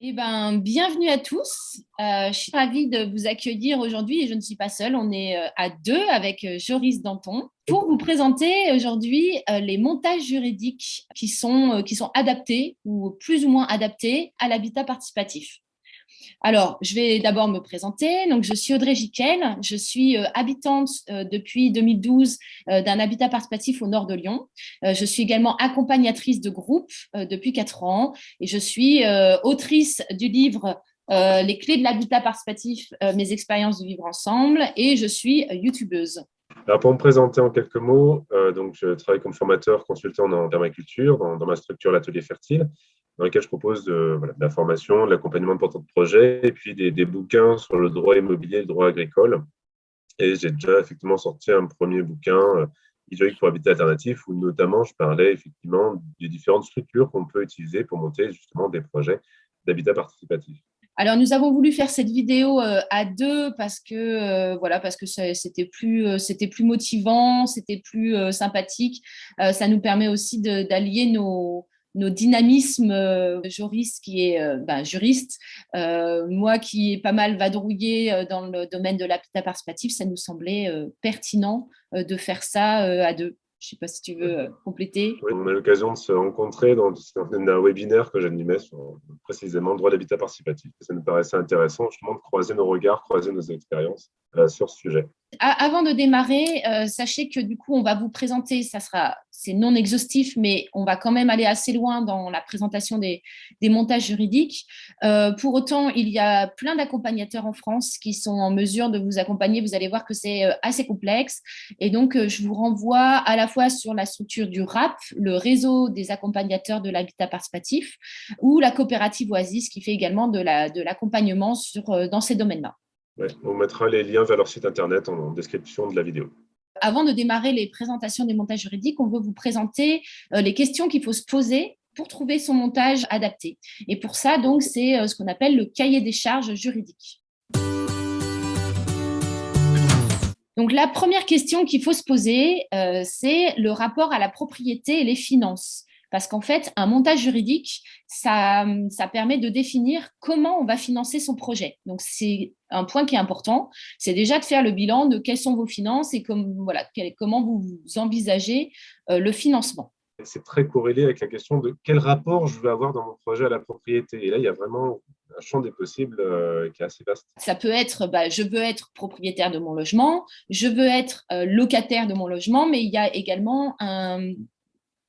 Eh ben, bienvenue à tous. Euh, je suis ravie de vous accueillir aujourd'hui et je ne suis pas seule. On est euh, à deux avec euh, Joris Danton pour vous présenter aujourd'hui les montages juridiques qui sont, qui sont adaptés ou plus ou moins adaptés à l'habitat participatif. Alors, je vais d'abord me présenter. Donc, je suis Audrey Jiquel. Je suis euh, habitante euh, depuis 2012 euh, d'un habitat participatif au nord de Lyon. je suis également accompagnatrice de groupe depuis quatre ans et je suis autrice du livre Les clés de l'habitat participatif, mes expériences de vivre ensemble et je suis youtubeuse. Alors pour me présenter en quelques mots, donc je travaille comme formateur consultant en permaculture dans, dans ma structure l'Atelier Fertile dans lequel je propose de, la formation, de l'accompagnement de porteurs de projets et puis des, bouquins sur le droit immobilier et le droit agricole. Et j'ai déjà effectivement sorti un premier bouquin, euh, pour habitat alternatif, où notamment je parlais effectivement des différentes structures qu'on peut utiliser pour monter justement des projets d'habitat participatif. Alors, nous avons voulu faire cette vidéo euh, à deux parce que euh, voilà, parce que c'était plus, c'était plus motivant, c'était plus sympathique. ça nous permet aussi d'allier nos, nos dynamismes, euh, Joris qui est euh, ben, juriste, euh, moi qui est pas mal vadrouillé dans le domaine de l'habitat participatif, ça nous semblait pertinent de faire ça à deux. Je ne sais pas si tu veux compléter. On a l'occasion de se rencontrer dans un webinaire que j'animais sur précisément le droit d'habitat participatif. Ça nous paraissait intéressant justement de croiser nos regards, croiser nos expériences sur ce sujet. Avant de démarrer, sachez que du coup, on va vous présenter, ça sera c'est non exhaustif, mais on va quand même aller assez loin dans la présentation des, montages juridiques. Euh, pour autant, il y a plein d'accompagnateurs en France qui sont en mesure de vous accompagner. Vous allez voir que c'est euh, assez complexe. Et donc, euh, je vous renvoie à la fois sur la structure du RAP, le réseau des accompagnateurs de l'habitat participatif, ou la coopérative Oasis qui fait également de l'accompagnement dans ces domaines-là. On mettra les liens vers leur site internet en description de la vidéo. Avant de démarrer les présentations des montages juridiques, on veut vous présenter euh, les questions qu'il faut se poser pour trouver son montage adapté. Et pour ça, donc, c'est euh, ce qu'on appelle le cahier des charges juridiques. Donc, la première question qu'il faut se poser, euh, c'est le rapport à la propriété et les finances. Parce qu'en fait, un montage juridique, ça, ça permet de définir comment on va financer son projet. Donc, c'est un point qui est important, c'est déjà de faire le bilan de quelles sont vos finances et comme, voilà, comment vous envisagez euh, le financement. C'est très corrélé avec la question de quel rapport je veux avoir dans mon projet à la propriété. Et là, il y a vraiment un champ des possibles euh, qui est assez vaste. Ça peut être, bah, je veux être propriétaire de mon logement, je veux être euh, locataire de mon logement, mais il y a également un,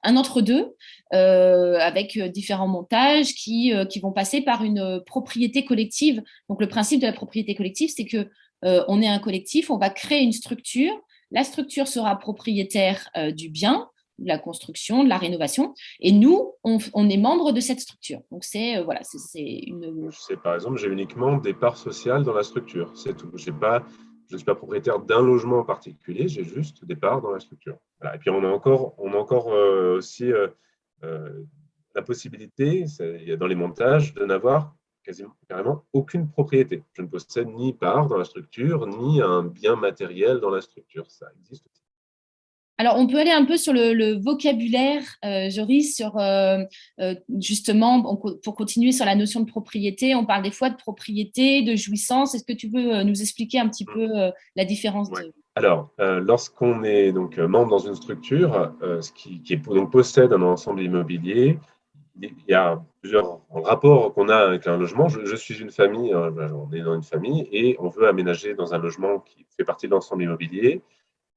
un entre-deux euh, avec euh, différents montages qui, euh, qui vont passer par une propriété collective. Donc, le principe de la propriété collective, c'est que on est un collectif, on va créer une structure. La structure sera propriétaire du bien, de la construction, de la rénovation, et nous, on, est membre de cette structure. Donc, c'est voilà, c'est une. Par exemple, j'ai uniquement des parts sociales dans la structure. C'est tout. Pas je ne suis pas propriétaire d'un logement en particulier, j'ai juste des parts dans la structure. Et puis, on a encore, on a encore euh, aussi euh, euh, la possibilité, dans les montages, de n'avoir quasiment carrément aucune propriété. Je ne possède ni part dans la structure, ni un bien matériel dans la structure. Ça existe aussi. Alors, on peut aller un peu sur le, vocabulaire, euh, Joris, sur euh, euh, justement, pour continuer sur la notion de propriété, on parle des fois de propriété, de jouissance. Est-ce que tu veux nous expliquer un petit peu la différence Alors, lorsqu'on est donc membre dans une structure, ce qui, donc, possède un ensemble immobilier, il y a plusieurs rapports qu'on a avec un logement. Je, je suis une famille, on est dans une famille et on veut aménager dans un logement qui fait partie de l'ensemble immobilier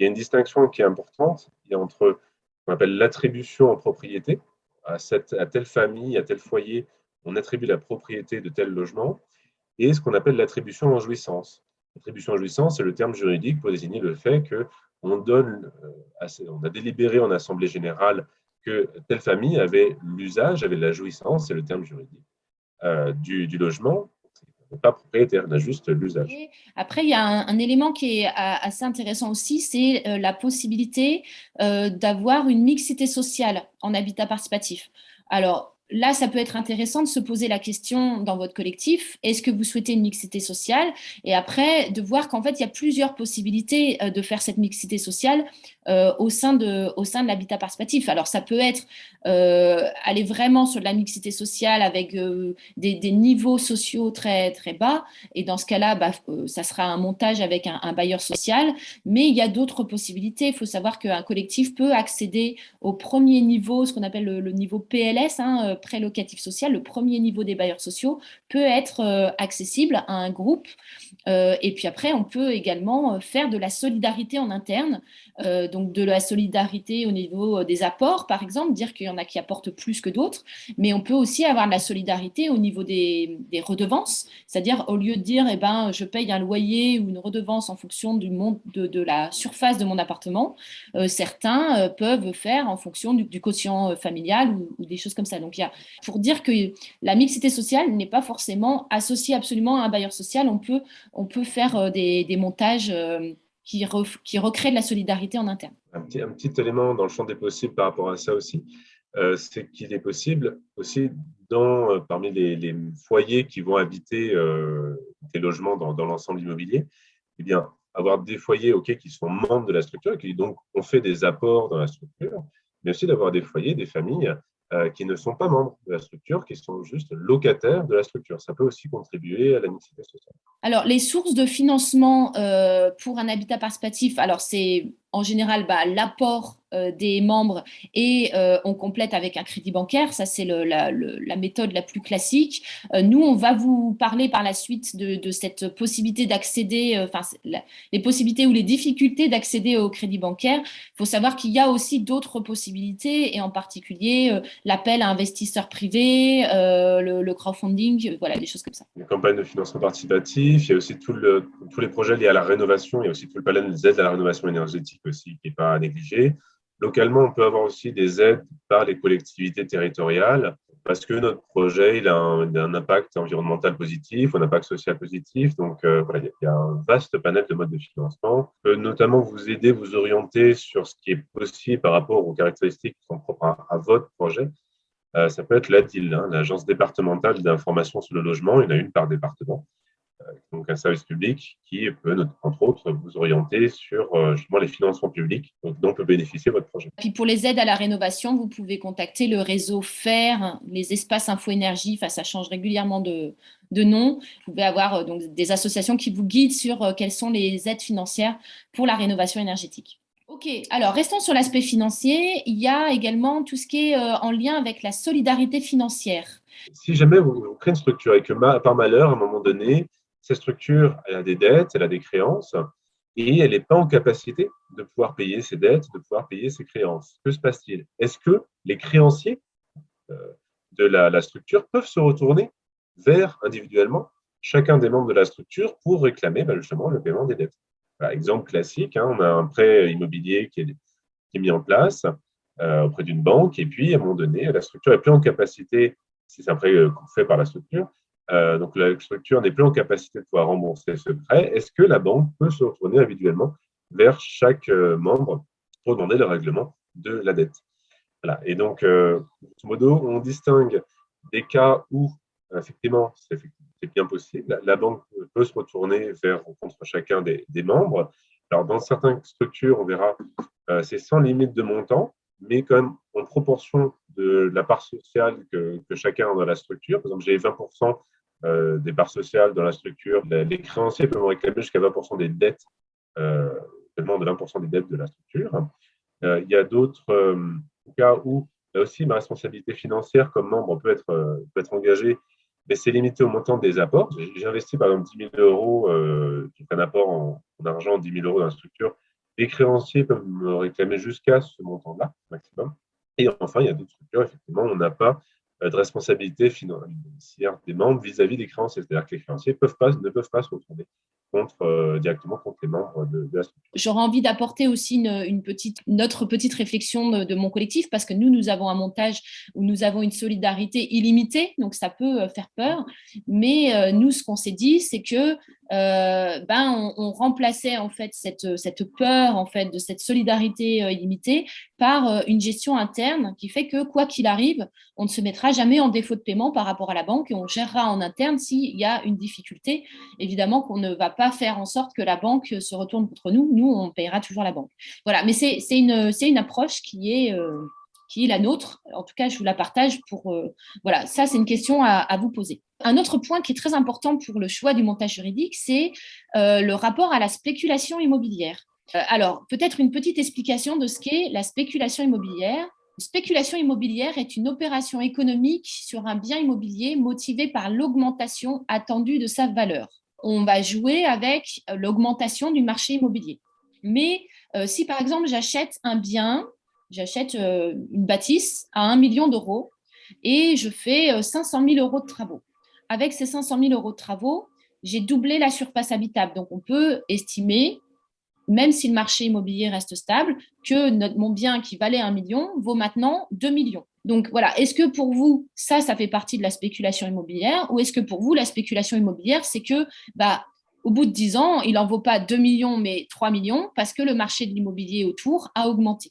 il y a une distinction qui est importante il y a entre ce qu'on appelle l'attribution en propriété. À, cette, à telle famille, à tel foyer, on attribue la propriété de tel logement, et ce qu'on appelle l'attribution en jouissance. L'attribution en jouissance, c'est le terme juridique pour désigner le fait qu'on donne, euh, on a délibéré en assemblée générale que telle famille avait l'usage, avait la jouissance, c'est le terme juridique, euh, du, logement, pas propriétaire, l'usage. Après, il y a un, élément qui est assez intéressant aussi, c'est euh, la possibilité euh, d'avoir une mixité sociale en habitat participatif. Alors, là, ça peut être intéressant de se poser la question dans votre collectif, est-ce que vous souhaitez une mixité sociale? Et après, de voir qu'en fait, il y a plusieurs possibilités de faire cette mixité sociale au sein de, de l'habitat participatif. Alors, ça peut être aller vraiment sur de la mixité sociale avec des, niveaux sociaux très, très bas. Et dans ce cas-là, bah, ça sera un montage avec un, bailleur social. Mais il y a d'autres possibilités. Il faut savoir qu'un collectif peut accéder au premier niveau, ce qu'on appelle le, niveau PLS, hein, pré-locatif social. Le premier niveau des bailleurs sociaux peut être accessible à un groupe. Et puis après, on peut également faire de la solidarité en interne. donc de la solidarité au niveau des apports, par exemple, dire qu'il y en a qui apportent plus que d'autres. Mais on peut aussi avoir de la solidarité au niveau des, redevances. C'est-à-dire, au lieu de dire, eh ben, je paye un loyer ou une redevance en fonction de, la surface de mon appartement, euh, certains euh, peuvent faire en fonction du, quotient euh, familial ou, des choses comme ça. Donc, il y a, pour dire que la mixité sociale n'est pas forcément associée absolument à un bailleur social, on peut, on peut faire des, montages qui, qui recréent de la solidarité en interne. Un petit, élément dans le champ des possibles par rapport à ça aussi, c'est qu'il est possible aussi dans, parmi les, foyers qui vont habiter des logements dans, l'ensemble immobilier, eh bien, avoir des foyers ok qui sont membres de la structure et qui donc ont fait des apports dans la structure, mais aussi d'avoir des foyers, des familles euh, qui ne sont pas membres de la structure, qui sont juste locataires de la structure. Ça peut aussi contribuer à la mixité sociale. Alors, les sources de financement euh, pour un habitat participatif, alors c'est en général bah, l'apport euh, des membres et euh, on complète avec un crédit bancaire. Ça, c'est la, méthode la plus classique. Euh, nous, on va vous parler par la suite de, cette possibilité d'accéder, enfin, les possibilités ou les difficultés d'accéder au crédit bancaire. Il faut savoir qu'il y a aussi d'autres possibilités et en particulier l'appel à investisseurs privés, le, crowdfunding, voilà, des choses comme ça. Les campagnes de financement participatif, il y a aussi tous les projets liés à la rénovation, il y a aussi tout le panel des aides à la rénovation énergétique aussi qui n'est pas à négliger. Localement, on peut avoir aussi des aides par les collectivités territoriales parce que notre projet a, un, impact environnemental positif, un impact social positif. Donc, euh, il y a un vaste panel de modes de financement. peut notamment vous aider, vous orienter sur ce qui est possible par rapport aux caractéristiques qui sont propres à, votre projet. Euh, ça peut être l'ADIL, hein, l'Agence départementale d'information sur le logement. Il y en a une par département. Euh, donc un service public qui peut, entre autres, vous orienter sur euh, justement les financements publics dont peut bénéficier votre projet. Puis pour les aides à la rénovation, vous pouvez contacter le réseau FAIR, les espaces info-énergie, enfin, ça change régulièrement de, de nom. Vous pouvez avoir euh, donc, des associations qui vous guident sur quelles sont les aides financières pour la rénovation énergétique. Ok, alors restons sur l'aspect financier. Il y a également tout ce qui est en lien avec la solidarité financière. Si jamais vous créez une structure et que par malheur, à un moment donné, cette structure, a des dettes, elle a des créances, et elle n'est pas en capacité de pouvoir payer ses dettes, de pouvoir payer ses créances. Que se passe-t-il? Est-ce que les créanciers euh, de la, structure peuvent se retourner vers individuellement chacun des membres de la structure pour réclamer ben, justement le paiement des dettes? Exemple classique, hein, on a un prêt immobilier qui est, mis en place euh, auprès d'une banque, et puis à un moment donné, la structure n'est plus en capacité, si c'est un prêt euh, fait par la structure, euh, donc la structure n'est plus en capacité de pouvoir rembourser ce prêt, est-ce que la banque peut se retourner individuellement vers chaque euh, membre pour demander le règlement de la dette? Voilà. Et donc, euh, grosso modo, on distingue des cas où, effectivement, c'est bien possible. La banque peut se retourner vers contre chacun des, membres. Alors, dans certaines structures, on verra, c'est sans limite de montant, mais quand en proportion de la part sociale que, chacun a dans la structure. Par exemple, j'ai 20% euh, des parts sociales dans la structure. Les créanciers peuvent réclamer jusqu'à 20% des dettes, euh, seulement de 20% des dettes de la structure. Euh, il y a d'autres cas où là aussi ma responsabilité financière comme membre peut être, peut être engagée, mais c'est limité au montant des apports. J'ai investi par exemple 10 000 euros, euh, un apport en, en, argent, 10 000 euros dans la structure. Les créanciers peuvent me réclamer jusqu'à ce montant-là, maximum. Et enfin, il y a d'autres structures, effectivement, on n'a pas euh, de responsabilité financière des membres vis-à-vis des créanciers. C'est-à-dire que les créanciers ne peuvent pas se retourner contre, directement contre les membres de, la structure. J'aurais envie d'apporter aussi une, petite, notre petite réflexion de, mon collectif, parce que nous, nous avons un montage où nous avons une solidarité illimitée, donc ça peut faire peur. Mais nous, ce qu'on s'est dit, c'est que ben, on, remplaçait en fait cette, cette peur en fait de cette solidarité illimitée par une gestion interne qui fait que quoi qu'il arrive, on ne se mettra jamais en défaut de paiement par rapport à la banque et on gérera en interne s'il y a une difficulté. Évidemment qu'on ne va pas faire en sorte que la banque se retourne contre nous. Nous, on payera toujours la banque. Voilà, mais c'est une, une approche qui est, euh, qui est la nôtre. En tout cas, je vous la partage pour… Euh, voilà, ça, c'est une question à, vous poser. Un autre point qui est très important pour le choix du montage juridique, c'est euh, le rapport à la spéculation immobilière. alors, peut-être une petite explication de ce qu'est la spéculation immobilière. Spéculation immobilière est une opération économique sur un bien immobilier motivée par l'augmentation attendue de sa valeur. On va jouer avec euh, l'augmentation du marché immobilier. Mais euh, si par exemple j'achète un bien, j'achète euh, une bâtisse à 1 million d'euros et je fais 500 000 euros de travaux. Avec ces 500 000 euros de travaux, j'ai doublé la surface habitable. Donc on peut estimer même si le marché immobilier reste stable, que notre, mon bien qui valait un million vaut maintenant 2 millions. Donc voilà, est-ce que pour vous, ça, ça fait partie de la spéculation immobilière ou est-ce que pour vous, la spéculation immobilière, c'est que bah, au bout de 10 ans, il n'en vaut pas 2 millions, mais 3 millions parce que le marché de l'immobilier autour a augmenté?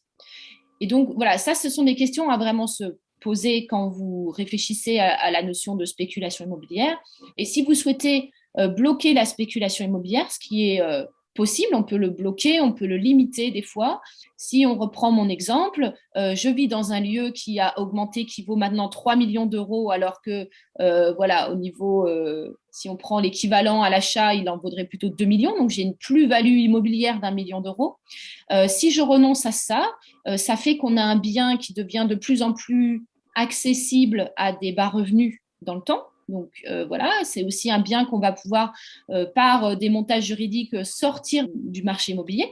Et donc voilà, ça, ce sont des questions à vraiment se poser quand vous réfléchissez à, la notion de spéculation immobilière. Et si vous souhaitez euh, bloquer la spéculation immobilière, ce qui est euh, possible, on peut le bloquer, on peut le limiter des fois. Si on reprend mon exemple, euh, je vis dans un lieu qui a augmenté, qui vaut maintenant 3 millions d'euros, alors que, euh, voilà, au niveau, euh, si on prend l'équivalent à l'achat, il en vaudrait plutôt 2 millions, donc j'ai une plus-value immobilière d'un million d'euros. si je renonce à ça, ça fait qu'on a un bien qui devient de plus en plus accessible à des bas revenus dans le temps, donc euh, voilà, c'est aussi un bien qu'on va pouvoir, euh, par euh, des montages juridiques, sortir du marché immobilier.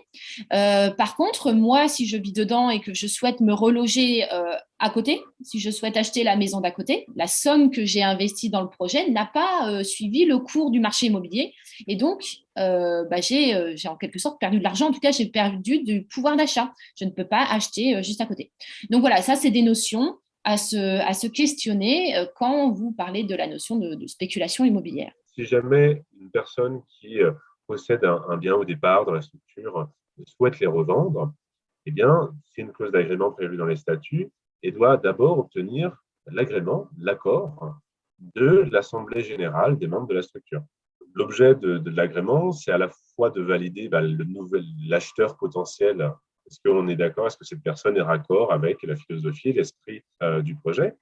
par contre, moi, si je vis dedans et que je souhaite me reloger à côté, si je souhaite acheter la maison d'à côté, la somme que j'ai investie dans le projet n'a pas suivi le cours du marché immobilier. Et donc, bah, j'ai en quelque sorte perdu de l'argent. En tout cas, j'ai perdu du pouvoir d'achat. Je ne peux pas acheter juste à côté. Donc voilà, ça, c'est des notions à se, questionner euh, quand vous parlez de la notion de, spéculation immobilière. Si jamais une personne qui euh, possède un, bien au départ dans la structure euh, souhaite les revendre, eh bien, c'est une clause d'agrément prévue dans les statuts et doit d'abord obtenir l'agrément, l'accord de l'Assemblée générale des membres de la structure. L'objet de, l'agrément, c'est à la fois de valider bah, l'acheteur potentiel est-ce qu'on est d'accord? Est-ce que cette personne est raccord avec la philosophie, l'esprit euh, du projet?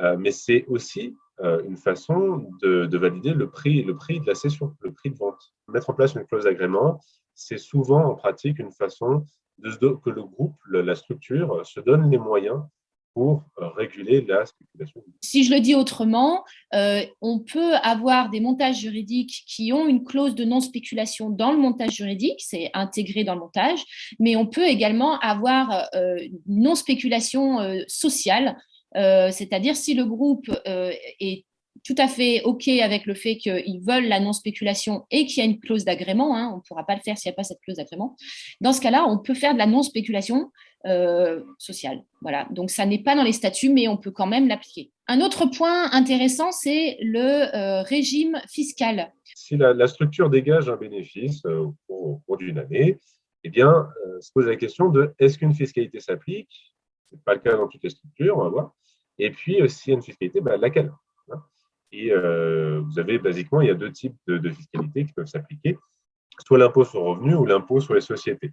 Euh, Mais c'est aussi euh, une façon de, valider le prix, le prix de la cession, le prix de vente. Mettre en place une clause d'agrément, c'est souvent en pratique une façon que le groupe, la structure, se donne les moyens pour euh, réguler la spéculation. Si je le dis autrement, euh, on peut avoir des montages juridiques qui ont une clause de non-spéculation dans le montage juridique, c'est intégré dans le montage, mais on peut également avoir euh, non-spéculation sociale, c'est-à-dire si le groupe est tout à fait OK avec le fait qu'ils veulent la non-spéculation et qu'il y a une clause d'agrément, hein, on ne pourra pas le faire s'il n'y a pas cette clause d'agrément, dans ce cas-là, on peut faire de la non-spéculation euh, sociale. Voilà. Donc, ça n'est pas dans les statuts, mais on peut quand même l'appliquer. Un autre point intéressant, c'est le euh, régime fiscal. Si la, structure dégage un bénéfice euh, au, cours d'une année, eh bien, se pose la question de est-ce qu'une fiscalité s'applique? Ce n'est pas le cas dans toutes les structures, on va voir. Et puis, s'il y a une fiscalité, bah, laquelle et euh, vous avez basiquement, il y a deux types de, fiscalité qui peuvent s'appliquer, soit l'impôt sur le revenu ou l'impôt sur les sociétés.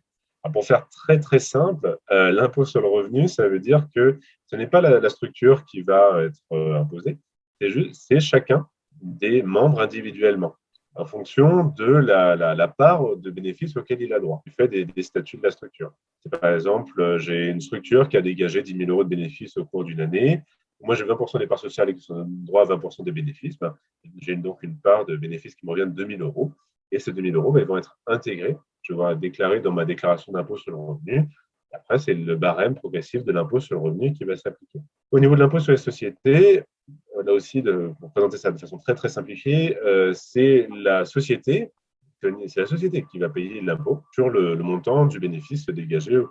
pour faire très très simple, euh, l'impôt sur le revenu, ça veut dire que ce n'est pas la, structure qui va être euh, imposée, c'est chacun des membres individuellement en fonction de la, part de bénéfices auquel il a droit, du fait des, statuts de la structure. Par exemple, j'ai une structure qui a dégagé 10 000 euros de bénéfices au cours d'une année moi j'ai 20% des parts sociales et qui sont droit à 20% des bénéfices, ben, j'ai donc une part de bénéfices qui me revient de 2000 euros. Et ces 2000 euros, ben, ils vont être intégrés. Je vais déclarer dans ma déclaration d'impôt sur le revenu. Après, c'est le barème progressif de l'impôt sur le revenu qui va s'appliquer. Au niveau de l'impôt sur les sociétés, là aussi, pour présenter ça de façon très très simplifiée, euh, c'est la société c'est la société qui va payer l'impôt sur le, montant du bénéfice dégagé au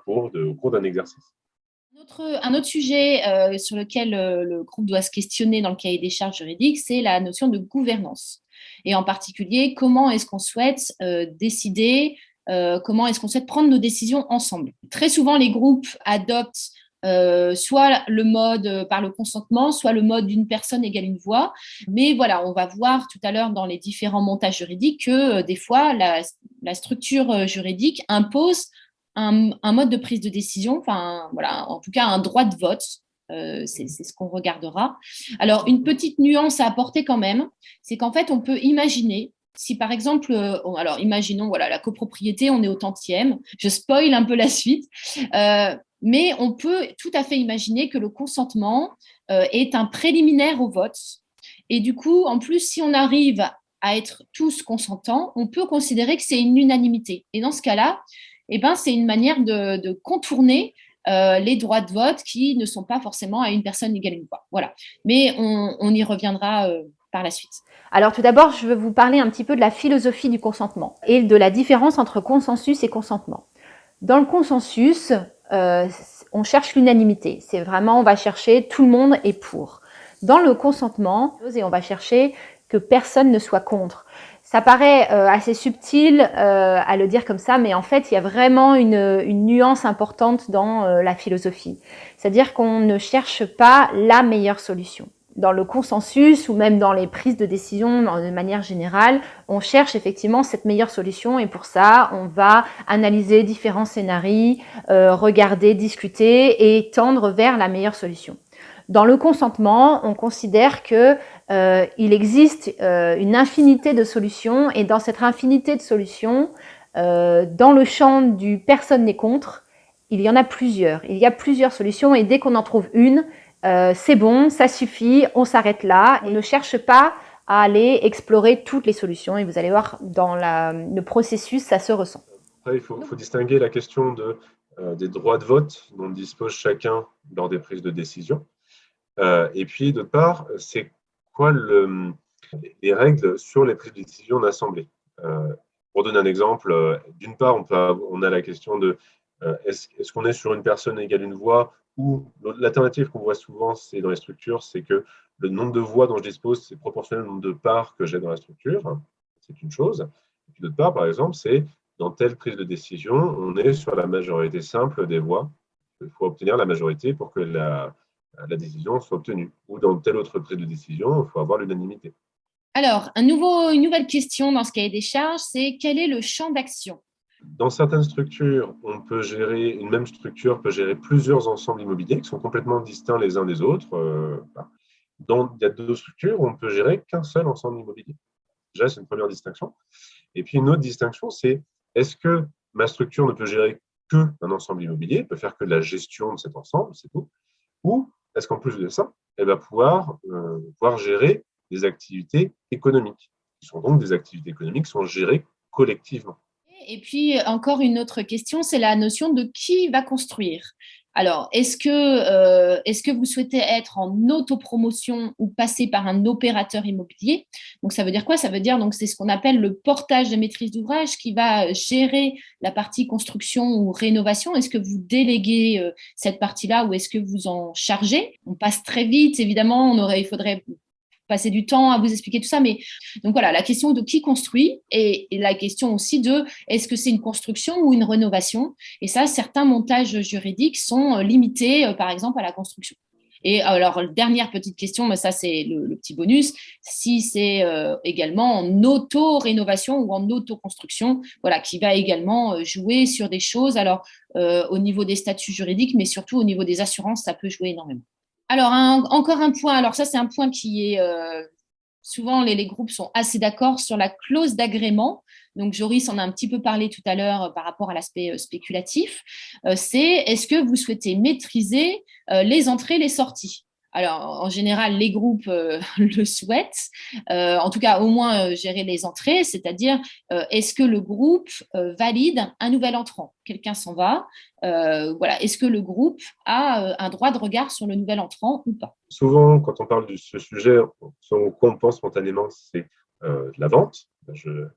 cours d'un exercice. Un autre sujet euh, sur lequel euh, le groupe doit se questionner dans le cahier des charges juridiques, c'est la notion de gouvernance. Et en particulier, comment est-ce qu'on souhaite décider, comment est-ce qu'on souhaite prendre nos décisions ensemble? Très souvent, les groupes adoptent euh, soit le mode euh, par le consentement, soit le mode d'une personne égale une voix. Mais voilà, on va voir tout à l'heure dans les différents montages juridiques que euh, des fois, la, structure juridique impose un, mode de prise de décision, enfin voilà, en tout cas un droit de vote. c'est ce qu'on regardera. Alors, une petite nuance à apporter quand même, c'est qu'en fait, on peut imaginer si par exemple, alors imaginons voilà la copropriété, on est au tantième, je spoil un peu la suite, mais on peut tout à fait imaginer que le consentement euh, est un préliminaire au vote. Et du coup, en plus, si on arrive à être tous consentants, on peut considérer que c'est une unanimité. Et dans ce cas-là, eh ben, c'est une manière de, contourner euh, les droits de vote qui ne sont pas forcément à une personne égale une voix. Voilà. Mais on, y reviendra euh, par la suite. Alors tout d'abord, je veux vous parler un petit peu de la philosophie du consentement et de la différence entre consensus et consentement. Dans le consensus, euh, on cherche l'unanimité. C'est vraiment, on va chercher tout le monde est pour. Dans le consentement, on va chercher que personne ne soit contre. Ça paraît euh, assez subtil euh, à le dire comme ça, mais en fait, il y a vraiment une, une nuance importante dans la philosophie. C'est-à-dire qu'on ne cherche pas la meilleure solution dans le consensus ou même dans les prises de décision de manière générale, on cherche effectivement cette meilleure solution et pour ça, on va analyser différents scénarios, euh, regarder, discuter et tendre vers la meilleure solution. Dans le consentement, on considère que euh, il existe euh, une infinité de solutions et dans cette infinité de solutions, dans le champ du personne n'est contre, il y en a plusieurs. Il y a plusieurs solutions et dès qu'on en trouve une, euh, c'est bon, ça suffit, on s'arrête là. On ne cherche pas à aller explorer toutes les solutions et vous allez voir dans le processus, ça se ressent. il faut, distinguer la question de, euh, des droits de vote dont dispose chacun lors des prises de décision. Euh, et puis, d'autre part, c'est quoi le, les règles sur les prises de décision d'assemblée Pour donner un exemple, d'une part, on, a la question de est-ce qu'on est sur une personne égale une voix ou l'alternative qu'on voit souvent, c'est dans les structures, c'est que le nombre de voix dont je dispose, c'est proportionnel au nombre de parts que j'ai dans la structure. C'est une chose. Et puis d'autre part, par exemple, c'est dans telle prise de décision, on est sur la majorité simple des voix. Il faut obtenir la majorité pour que la, la décision soit obtenue. Ou dans telle autre prise de décision, il faut avoir l'unanimité. Alors, un nouveau, une nouvelle question dans ce cahier des charges, c'est quel est le champ d'action? Dans certaines structures, on peut gérer, une même structure peut gérer plusieurs ensembles immobiliers qui sont complètement distincts les uns des autres. Euh, dans, il y a deux structures où on peut gérer qu'un seul ensemble immobilier. Déjà, c'est une première distinction. Et puis, une autre distinction, c'est est-ce que ma structure ne peut gérer qu'un ensemble immobilier, peut faire que de la gestion de cet ensemble, c'est tout, ou est-ce qu'en plus de ça, elle va pouvoir, euh, pouvoir gérer des activités économiques, qui sont donc des activités économiques qui sont gérées collectivement. Et puis, encore une autre question, c'est la notion de qui va construire. Alors, est-ce que, euh, est que vous souhaitez être en autopromotion ou passer par un opérateur immobilier? Donc, ça veut dire quoi? Ça veut dire, donc, c'est ce qu'on appelle le portage de maîtrise d'ouvrage qui va gérer la partie construction ou rénovation. Est-ce que vous déléguez euh, cette partie-là ou est-ce que vous en chargez? On passe très vite, évidemment, on aurait, il faudrait passer du temps à vous expliquer tout ça. Mais donc voilà, la question de qui construit et, la question aussi de est-ce que c'est une construction ou une rénovation? Et ça, certains montages juridiques sont euh, limités, euh, par exemple, à la construction. Et alors, dernière petite question, mais ça c'est le, petit bonus, si c'est euh, également en auto-rénovation ou en auto-construction, voilà, qui va également jouer sur des choses, alors au niveau des statuts juridiques, mais surtout au niveau des assurances, ça peut jouer énormément. Alors, encore un point. Alors, ça, c'est un point qui est. Euh, souvent, les, groupes sont assez d'accord sur la clause d'agrément. Donc, Joris en a un petit peu parlé tout à l'heure euh, par rapport à l'aspect euh, spéculatif. c'est est-ce que vous souhaitez maîtriser les entrées, les sorties? Alors, en général, les groupes euh, le souhaitent, euh, en tout cas au moins euh, gérer les entrées, c'est-à-dire est-ce que le groupe valide un nouvel entrant? Quelqu'un s'en va, voilà. Est-ce que le groupe a un droit de regard sur le nouvel entrant ou pas? Souvent, quand on parle de ce sujet, ce qu'on pense spontanément, c'est de la vente.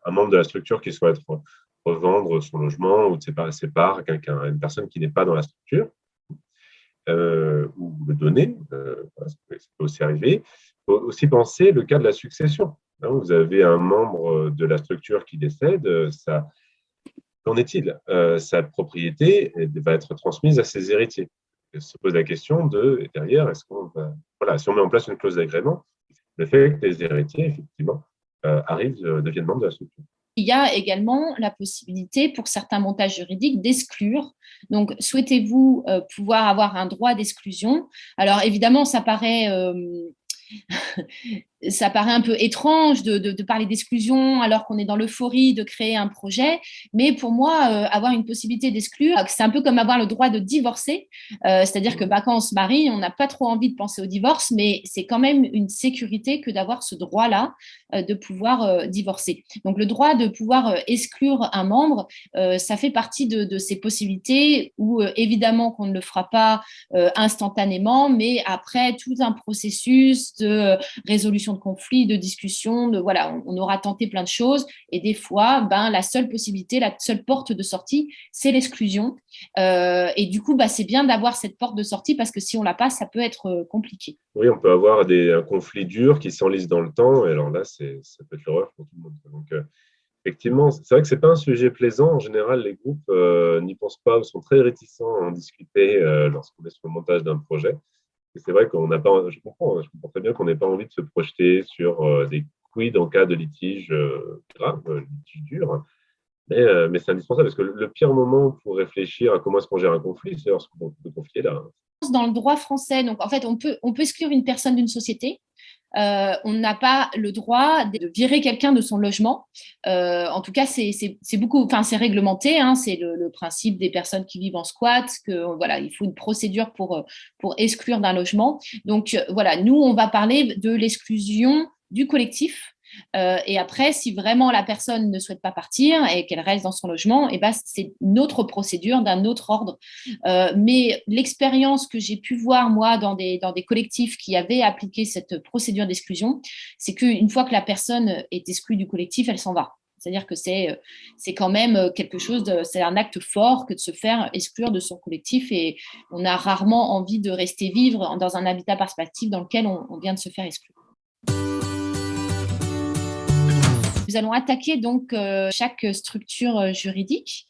un membre de la structure qui souhaite revendre son logement ou séparer ses parts à une personne qui n'est pas dans la structure. Ou le donner, ça peut aussi arriver. Faut aussi penser le cas de la succession. Hein, vous avez un membre de la structure qui décède, ça, qu'en est-il? Sa propriété va être transmise à ses héritiers. Il se pose la question de, derrière, est-ce qu'on voilà, si on met en place une clause d'agrément, le fait que les héritiers, effectivement, arrivent, deviennent membres de la structure. Il y a également la possibilité pour certains montages juridiques d'exclure. Donc, souhaitez-vous pouvoir avoir un droit d'exclusion? Alors, évidemment, ça paraît ça paraît un peu étrange de, parler d'exclusion alors qu'on est dans l'euphorie de créer un projet, mais pour moi, euh, avoir une possibilité d'exclure, c'est un peu comme avoir le droit de divorcer, euh, c'est-à-dire que bah, quand on se marie, on n'a pas trop envie de penser au divorce, mais c'est quand même une sécurité que d'avoir ce droit-là euh, de pouvoir divorcer. Donc le droit de pouvoir exclure un membre, ça fait partie de ces possibilités où évidemment qu'on ne le fera pas instantanément, mais après tout un processus de résolution de conflits, de discussions, de voilà, on, aura tenté plein de choses et des fois, ben la seule possibilité, la seule porte de sortie, c'est l'exclusion. Euh, et du coup, bah, c'est bien d'avoir cette porte de sortie parce que si on l'a pas, ça peut être euh, compliqué. Oui, on peut avoir des, un conflit dur qui s'enlise dans le temps et alors là, ça peut être l'horreur pour tout le monde. Donc, euh, effectivement, c'est vrai que c'est pas un sujet plaisant. En général, les groupes n'y pensent pas ou sont très réticents à en discuter lorsqu'on est sur le montage d'un projet c'est vrai qu'on n'a pas, je comprends, je comprends très bien qu'on n'ait pas envie de se projeter sur euh, des quid en cas de litige euh, grave, euh, litige dur. Mais, c'est indispensable parce que le pire moment pour réfléchir à comment est-ce qu'on gère un conflit, c'est lorsqu'on le conflit est là. Dans le droit français, donc en fait, on peut, on peut exclure une personne d'une société euh, on n'a pas le droit de virer quelqu'un de son logement. Euh, en tout cas, c'est beaucoup, enfin c'est réglementé. Hein, c'est le, principe des personnes qui vivent en squat que voilà, il faut une procédure pour pour exclure d'un logement. Donc voilà, nous on va parler de l'exclusion du collectif euh, et après, si vraiment la personne ne souhaite pas partir et qu'elle reste dans son logement, eh ben, c'est une autre procédure d'un autre ordre. Euh, mais l'expérience que j'ai pu voir, moi, dans des, dans des collectifs qui avaient appliqué cette procédure d'exclusion, c'est qu'une fois que la personne est exclue du collectif, elle s'en va. C'est-à-dire que c'est quand même quelque chose, c'est un acte fort que de se faire exclure de son collectif et on a rarement envie de rester vivre dans un habitat participatif dans lequel on vient de se faire exclure. Nous allons attaquer donc euh, chaque structure euh, juridique.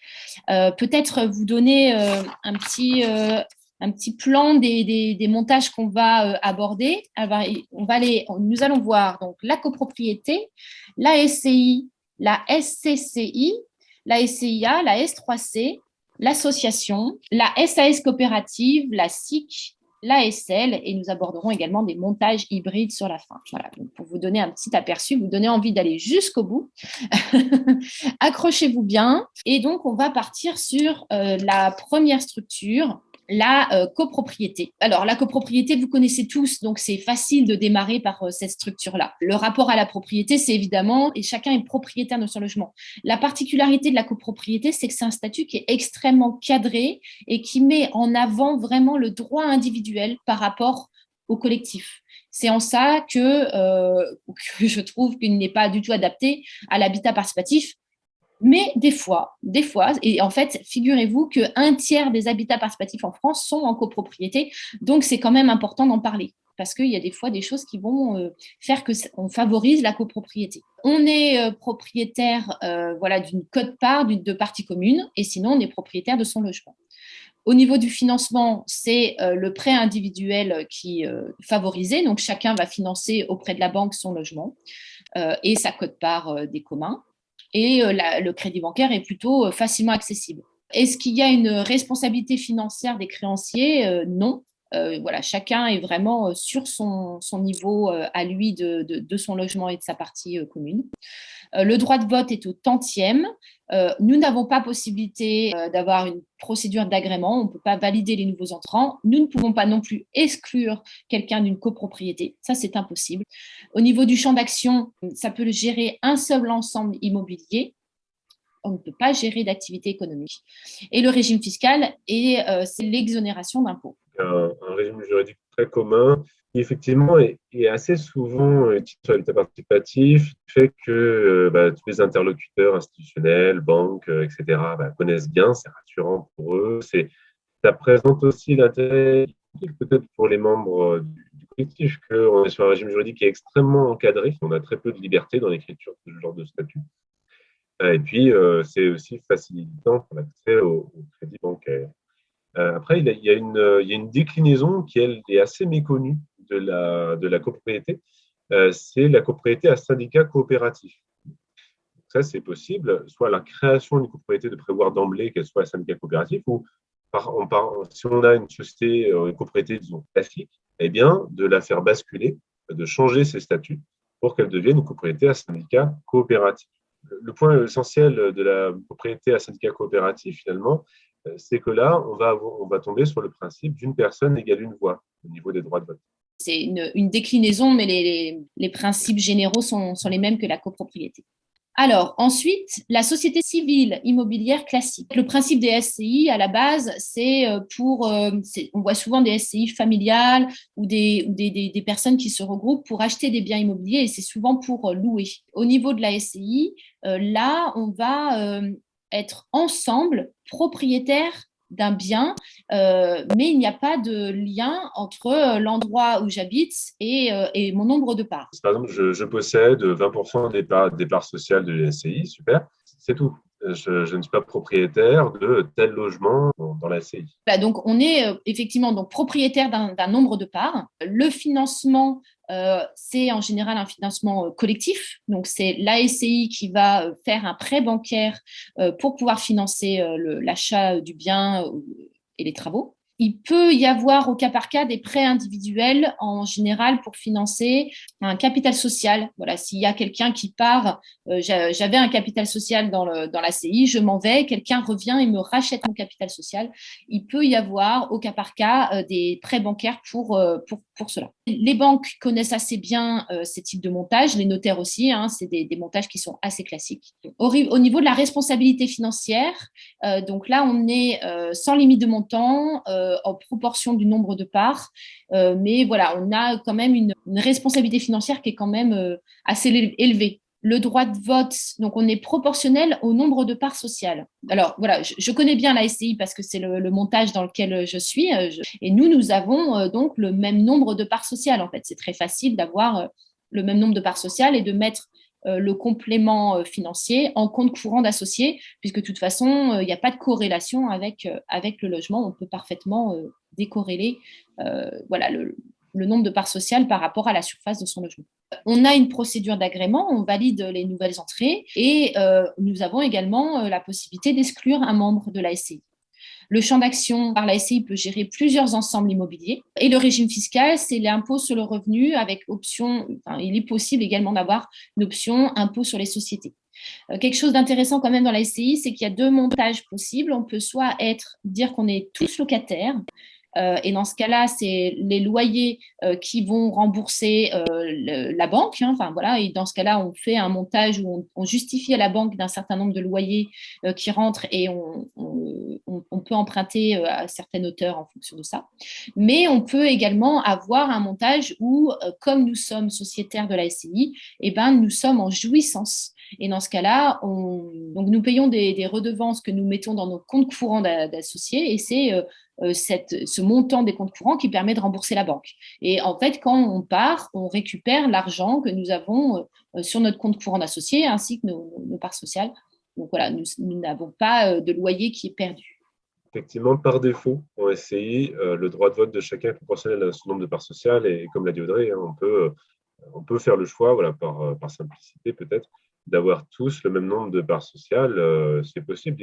Euh, peut-être vous donner un petit plan des, des, montages qu'on va aborder. on va les, nous allons voir donc la copropriété, la SCI, la SCCI, la SCIA, la S3C, l'association, la SAS coopérative, la SIC, l'ASL et nous aborderons également des montages hybrides sur la fin. Voilà, pour vous donner un petit aperçu, vous donner envie d'aller jusqu'au bout. Accrochez-vous bien. Et donc, on va partir sur euh, la première structure, la euh, copropriété. Alors, la copropriété, vous connaissez tous, donc c'est facile de démarrer par euh, cette structure-là. Le rapport à la propriété, c'est évidemment, et chacun est propriétaire de son logement. La particularité de la copropriété, c'est que c'est un statut qui est extrêmement cadré et qui met en avant vraiment le droit individuel par rapport au collectif. C'est en ça que, euh, que je trouve qu'il n'est pas du tout adapté à l'habitat participatif mais des fois, des fois, et en fait, figurez-vous qu'un tiers des habitats participatifs en France sont en copropriété, donc c'est quand même important d'en parler parce qu'il y a des fois des choses qui vont euh, faire qu'on favorise la copropriété. On est euh, propriétaire euh, voilà, d'une cote-part de partie commune, et sinon on est propriétaire de son logement. Au niveau du financement, c'est le prêt individuel qui est favorisé, donc chacun va financer auprès de la banque son logement et sa cote-part des communs et euh, le crédit bancaire est plutôt euh, facilement accessible. Est-ce qu'il y a une responsabilité financière des créanciers? Euh, voilà, chacun est vraiment sur son, niveau à lui de, son logement et de sa partie commune. le droit de vote est au tantième. nous n'avons pas possibilité d'avoir une procédure d'agrément, on ne peut pas valider les nouveaux entrants. Nous ne pouvons pas non plus exclure quelqu'un d'une copropriété, ça c'est impossible. Au niveau du champ d'action, ça peut gérer un seul ensemble immobilier, on ne peut pas gérer d'activité économique. Et le régime fiscal, euh, c'est l'exonération d'impôts. Un, régime juridique très commun qui effectivement est, assez souvent utilisé sur l'habitat participatif, fait que bah, tous les interlocuteurs institutionnels, banques, etc., bah, connaissent bien, c'est rassurant pour eux. Ça présente aussi l'intérêt, peut-être pour les membres du collectif, qu'on est sur un régime juridique qui est extrêmement encadré, on a très peu de liberté dans l'écriture de ce genre de statut. Euh, et puis, euh, c'est aussi facilitant pour l'accès au, crédit bancaire. Euh, après, il y, a, une, il y, a, une, déclinaison qui est assez méconnue de la, de copropriété. c'est la copropriété à syndicat coopératif. Ça, c'est possible, soit la création d'une copropriété de prévoir d'emblée qu'elle soit un syndicat coopératif, ou si on a une société, une copropriété, disons, classique, eh bien, de la faire basculer, de changer ses statuts pour qu'elle devienne une copropriété à syndicat coopératif le point essentiel de la propriété à syndicat coopératif, finalement, euh, c'est que là, on va, tomber sur le principe d'une personne égale une voix au niveau des droits de vote. C'est une, déclinaison, mais les, principes généraux sont, les mêmes que la copropriété. Alors, ensuite, la société civile immobilière classique. Le principe des SCI, à la base, c'est euh, pour, euh, on voit souvent des SCI familiales ou, des, des, personnes qui se regroupent pour acheter des biens immobiliers et c'est souvent pour euh, louer. Au niveau de la SCI, là, on va être ensemble propriétaires d'un bien, euh, mais il n'y a pas de lien entre euh, l'endroit où j'habite et, euh, et, mon nombre de parts. Par exemple, je, possède 20% des parts, des parts sociales de l'SCI, super, c'est tout. Je, ne suis pas propriétaire de tel logement dans, la SCI. Bah, donc, on est effectivement donc, propriétaire d'un nombre de parts. Le financement euh, c'est en général un financement euh, collectif. Donc, c'est l'ASCI qui va euh, faire un prêt bancaire pour pouvoir financer l'achat du bien et les travaux. Il peut y avoir au cas par cas des prêts individuels en général pour financer un capital social. Voilà, s'il y a quelqu'un qui part, euh, j'avais un capital social dans, la CI, je m'en vais, quelqu'un revient et me rachète mon capital social. Il peut y avoir au cas par cas euh, des prêts bancaires pour, euh, pour, pour cela. Les banques connaissent assez bien ces types de montages, les notaires aussi, hein, c'est des, montages qui sont assez classiques. Au, au niveau de la responsabilité financière, donc là on est sans limite de montant euh, en proportion du nombre de parts. Euh, mais voilà, on a quand même une, responsabilité financière qui est quand même euh, assez élevée le droit de vote, donc on est proportionnel au nombre de parts sociales. Alors voilà, je, connais bien la SCI parce que c'est le, montage dans lequel je suis, et nous, nous avons donc le même nombre de parts sociales. En fait, c'est très facile d'avoir le même nombre de parts sociales et de mettre euh, le complément euh, financier en compte courant d'associés, puisque de toute façon, euh, il n'y a pas de corrélation avec, avec le logement. On peut parfaitement décorréler voilà, le, nombre de parts sociales par rapport à la surface de son logement. On a une procédure d'agrément, on valide les nouvelles entrées et nous avons également la possibilité d'exclure un membre de la SCI. Le champ d'action par la SCI peut gérer plusieurs ensembles immobiliers. Et le régime fiscal, c'est l'impôt sur le revenu avec option, il est possible également d'avoir une option impôt sur les sociétés. Euh, quelque chose d'intéressant quand même dans la SCI, c'est qu'il y a deux montages possibles. On peut soit dire qu'on est tous locataires, euh, et dans ce cas-là, c'est les loyers euh, qui vont rembourser euh, la banque. Hein. enfin, voilà, et dans ce cas-là, on fait un montage où on, justifie à la banque d'un certain nombre de loyers qui rentrent et on, peut emprunter à certaines hauteurs en fonction de ça. Mais on peut également avoir un montage où, comme nous sommes sociétaires de la SCI, eh ben, nous sommes en jouissance. Et dans ce cas-là, nous payons des, redevances que nous mettons dans nos comptes courants d'associés et c'est euh, cette, ce montant des comptes courants qui permet de rembourser la banque. Et en fait, quand on part, on récupère l'argent que nous avons euh, sur notre compte courant d'associé ainsi que nos, parts sociales. Donc voilà, nous n'avons pas euh, de loyer qui est perdu. Effectivement, par défaut, on SCI, le droit de vote de chacun est proportionnel à son nombre de parts sociales. Et comme l'a dit Audrey, hein, on, peut, on peut faire le choix, voilà, par simplicité peut-être, d'avoir tous le même nombre de parts sociales, euh, c'est possible.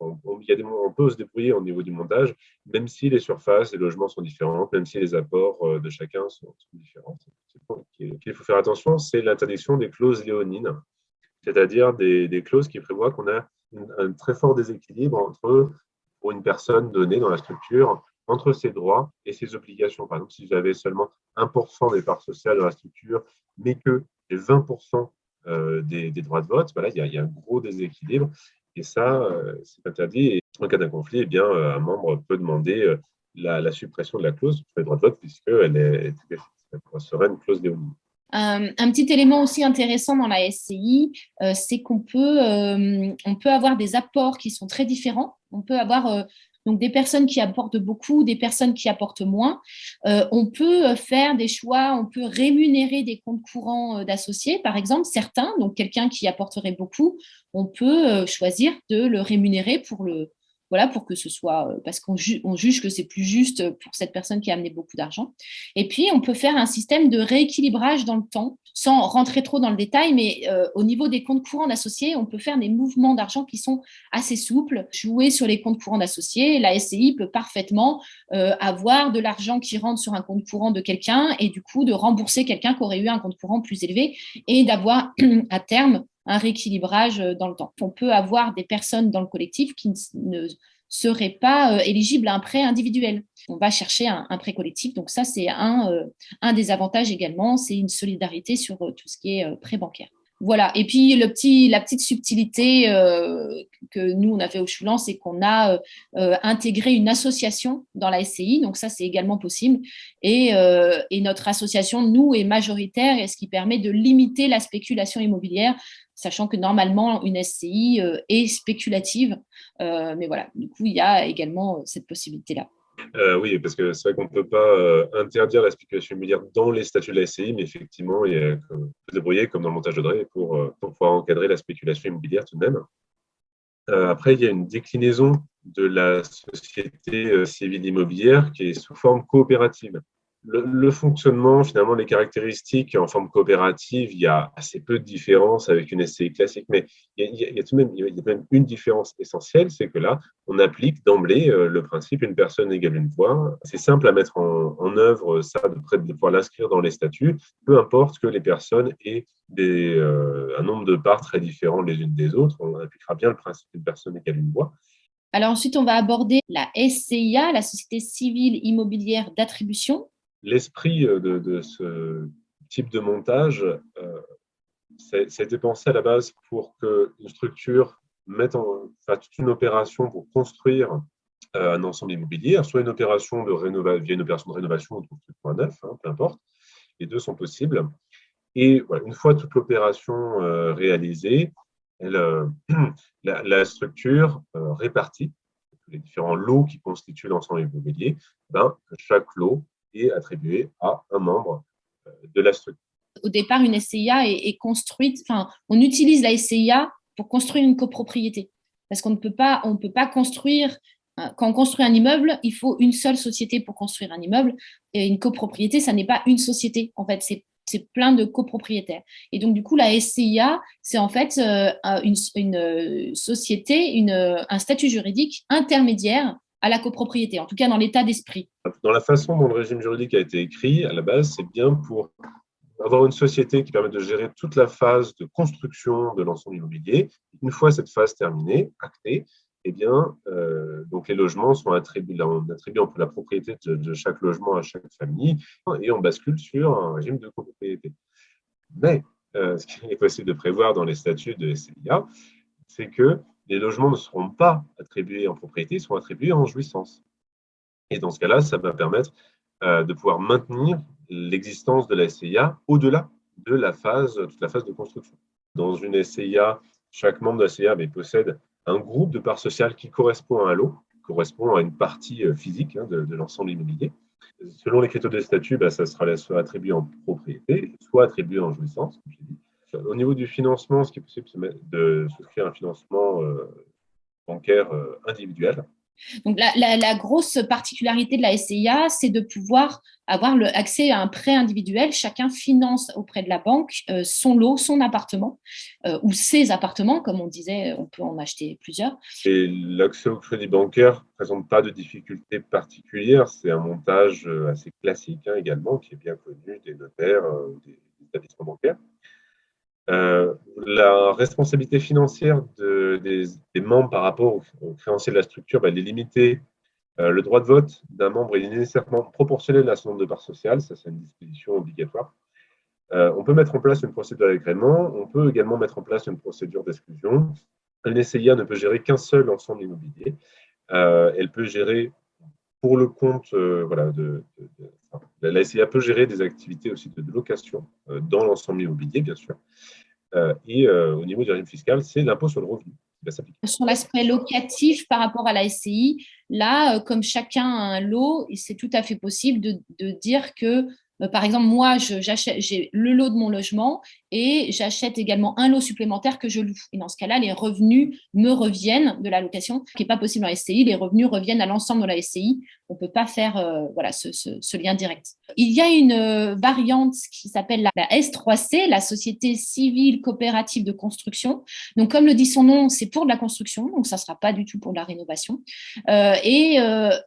On, y a des, on peut se débrouiller au niveau du montage, même si les surfaces les logements sont différents, même si les apports euh, de chacun sont, différents. Ce qu'il faut faire attention, c'est l'interdiction des clauses léonines, c'est-à-dire des, clauses qui prévoient qu'on a un très fort déséquilibre entre, pour une personne donnée dans la structure, entre ses droits et ses obligations. Par exemple, si j'avais seulement 1% des parts sociales dans la structure, mais que j'ai 20% euh, des, droits de vote, voilà, il, y a, un gros déséquilibre. Et ça, euh, c'est interdit. Et en cas d'un conflit, eh bien, euh, un membre peut demander la, suppression de la clause sur les droits de vote, puisqu'elle elle serait une clause. Euh, un petit élément aussi intéressant dans la SCI, c'est qu'on peut, peut avoir des apports qui sont très différents. On peut avoir donc des personnes qui apportent beaucoup, des personnes qui apportent moins. on peut faire des choix, on peut rémunérer des comptes courants d'associés, par exemple, certains, donc quelqu'un qui apporterait beaucoup, on peut choisir de le rémunérer pour le, voilà, pour que ce soit, euh, parce qu'on juge que c'est plus juste pour cette personne qui a amené beaucoup d'argent. Et puis, on peut faire un système de rééquilibrage dans le temps, sans rentrer trop dans le détail, mais euh, au niveau des comptes courants d'associés, on peut faire des mouvements d'argent qui sont assez souples, jouer sur les comptes courants d'associés. La SCI peut parfaitement euh, avoir de l'argent qui rentre sur un compte courant de quelqu'un et du coup de rembourser quelqu'un qui aurait eu un compte courant plus élevé et d'avoir à terme un rééquilibrage euh, dans le temps. On peut avoir des personnes dans le collectif qui ne seraient pas euh, éligibles à un prêt individuel. On va chercher un, prêt collectif. Donc ça, c'est un, euh, un des avantages également, c'est une solidarité sur tout ce qui est prêt bancaire. Voilà. Et puis la petite subtilité que nous on a fait au Choulan, c'est qu'on a intégré une association dans la SCI. Donc ça, c'est également possible. Et, et, notre association, nous, est majoritaire, et ce qui permet de limiter la spéculation immobilière sachant que normalement, une SCI euh, est spéculative. Euh, mais voilà, du coup, il y a également euh, cette possibilité-là. oui, parce que c'est vrai qu'on ne peut pas interdire la spéculation immobilière dans les statuts de la SCI, mais effectivement, il y a, peut se débrouiller comme dans le montage de Drey pour, pouvoir encadrer la spéculation immobilière tout de même. après, il y a une déclinaison de la société civile immobilière qui est sous forme coopérative le, fonctionnement, finalement, les caractéristiques en forme coopérative, il y a assez peu de différence avec une SCI classique, mais il y a, tout de même, il une différence essentielle, c'est que là, on applique d'emblée euh, le principe une personne égale une voix. C'est simple à mettre en, œuvre, ça, de, de pouvoir l'inscrire dans les statuts, peu importe que les personnes aient des, euh, un nombre de parts très différents les unes des autres, on appliquera bien le principe une personne égale une voix. Alors ensuite, on va aborder la SCIA, la Société civile immobilière d'attribution l'esprit euh, de, ce type de montage, euh, été pensé à la base pour qu'une structure mette en fasse une opération pour construire euh, un ensemble immobilier, soit une opération de rénovation, via une opération de rénovation ou de construction à neuf, hein, peu importe. Les deux sont possibles. Et une fois toute l'opération réalisée, la, structure répartit les différents lots qui constituent l'ensemble immobilier. Ben, chaque lot attribué à un membre euh, de la structure. Au départ, une SCIA est, construite, enfin, on utilise la SCIA pour construire une copropriété. Parce qu'on ne peut pas, on peut pas construire, euh, quand on construit un immeuble, il faut une seule société pour construire un immeuble. Et une copropriété, ça n'est pas une société. En fait, c'est plein de copropriétaires. Et donc, du coup, la SCIA, c'est en fait euh, une, société, un statut juridique intermédiaire à la copropriété, en tout cas dans l'état d'esprit. Dans la façon dont le régime juridique a été écrit, à la base, c'est bien pour avoir une société qui permet de gérer toute la phase de construction de l'ensemble immobilier. Une fois cette phase terminée, actée, eh bien, euh, donc les logements sont attribués, on attribue un peu la propriété de, chaque logement à chaque famille et on bascule sur un régime de copropriété. Mais euh, ce qu'il est possible de prévoir dans les statuts de SCIA, c'est que les logements ne seront pas attribués en propriété, ils seront attribués en jouissance. Et dans ce cas-là, ça va permettre euh, de pouvoir maintenir l'existence de la SCIA au-delà de la phase, toute la phase de construction. Dans une SCIA, chaque membre de la SCIA possède un groupe de parts sociales qui correspond à un lot, correspond à une partie euh, physique hein, de, l'ensemble immobilier. Selon les critères de statut, bah, ça sera soit attribué en propriété, soit attribué en jouissance, comme dit. Au niveau du financement, ce qui est possible, c'est de souscrire un financement euh, bancaire euh, individuel. Donc, la, grosse particularité de la SCIA, c'est de pouvoir avoir le, accès à un prêt individuel. Chacun finance auprès de la banque euh, son lot, son appartement, ou ses appartements, comme on disait, on peut en acheter plusieurs. Et l'accès au crédit bancaire ne présente pas de difficultés particulières. C'est un montage assez classique hein, également, qui est bien connu des notaires, des établissements bancaires. Euh, la responsabilité financière des, membres par rapport aux, créanciers de la structure, bah, elle est limitée. Euh, le droit de vote d'un membre est nécessairement proportionnel à son nombre de parts sociales, ça c'est une disposition obligatoire. Euh, on peut mettre en place une procédure d'agrément, on peut également mettre en place une procédure d'exclusion. Une SCIA ne peut gérer qu'un seul ensemble immobilier. elle peut gérer pour le compte, voilà, de, la SCA peut gérer des activités aussi de, location dans l'ensemble immobilier, bien sûr. et au niveau du régime fiscal, c'est l'impôt sur le revenu. Sur l'aspect locatif par rapport à la SCI, là, comme chacun a un lot, c'est tout à fait possible de, dire que euh, par exemple, moi, j'ai le lot de mon logement et j'achète également un lot supplémentaire que je loue. Et dans ce cas-là, les revenus me reviennent de la location, ce qui n'est pas possible en SCI. Les revenus reviennent à l'ensemble de la SCI. On ne peut pas faire euh, voilà, ce, lien direct. Il y a une euh, variante qui s'appelle la, S3C, la Société civile coopérative de construction. Donc, comme le dit son nom, c'est pour de la construction, donc ça ne sera pas du tout pour de la rénovation. et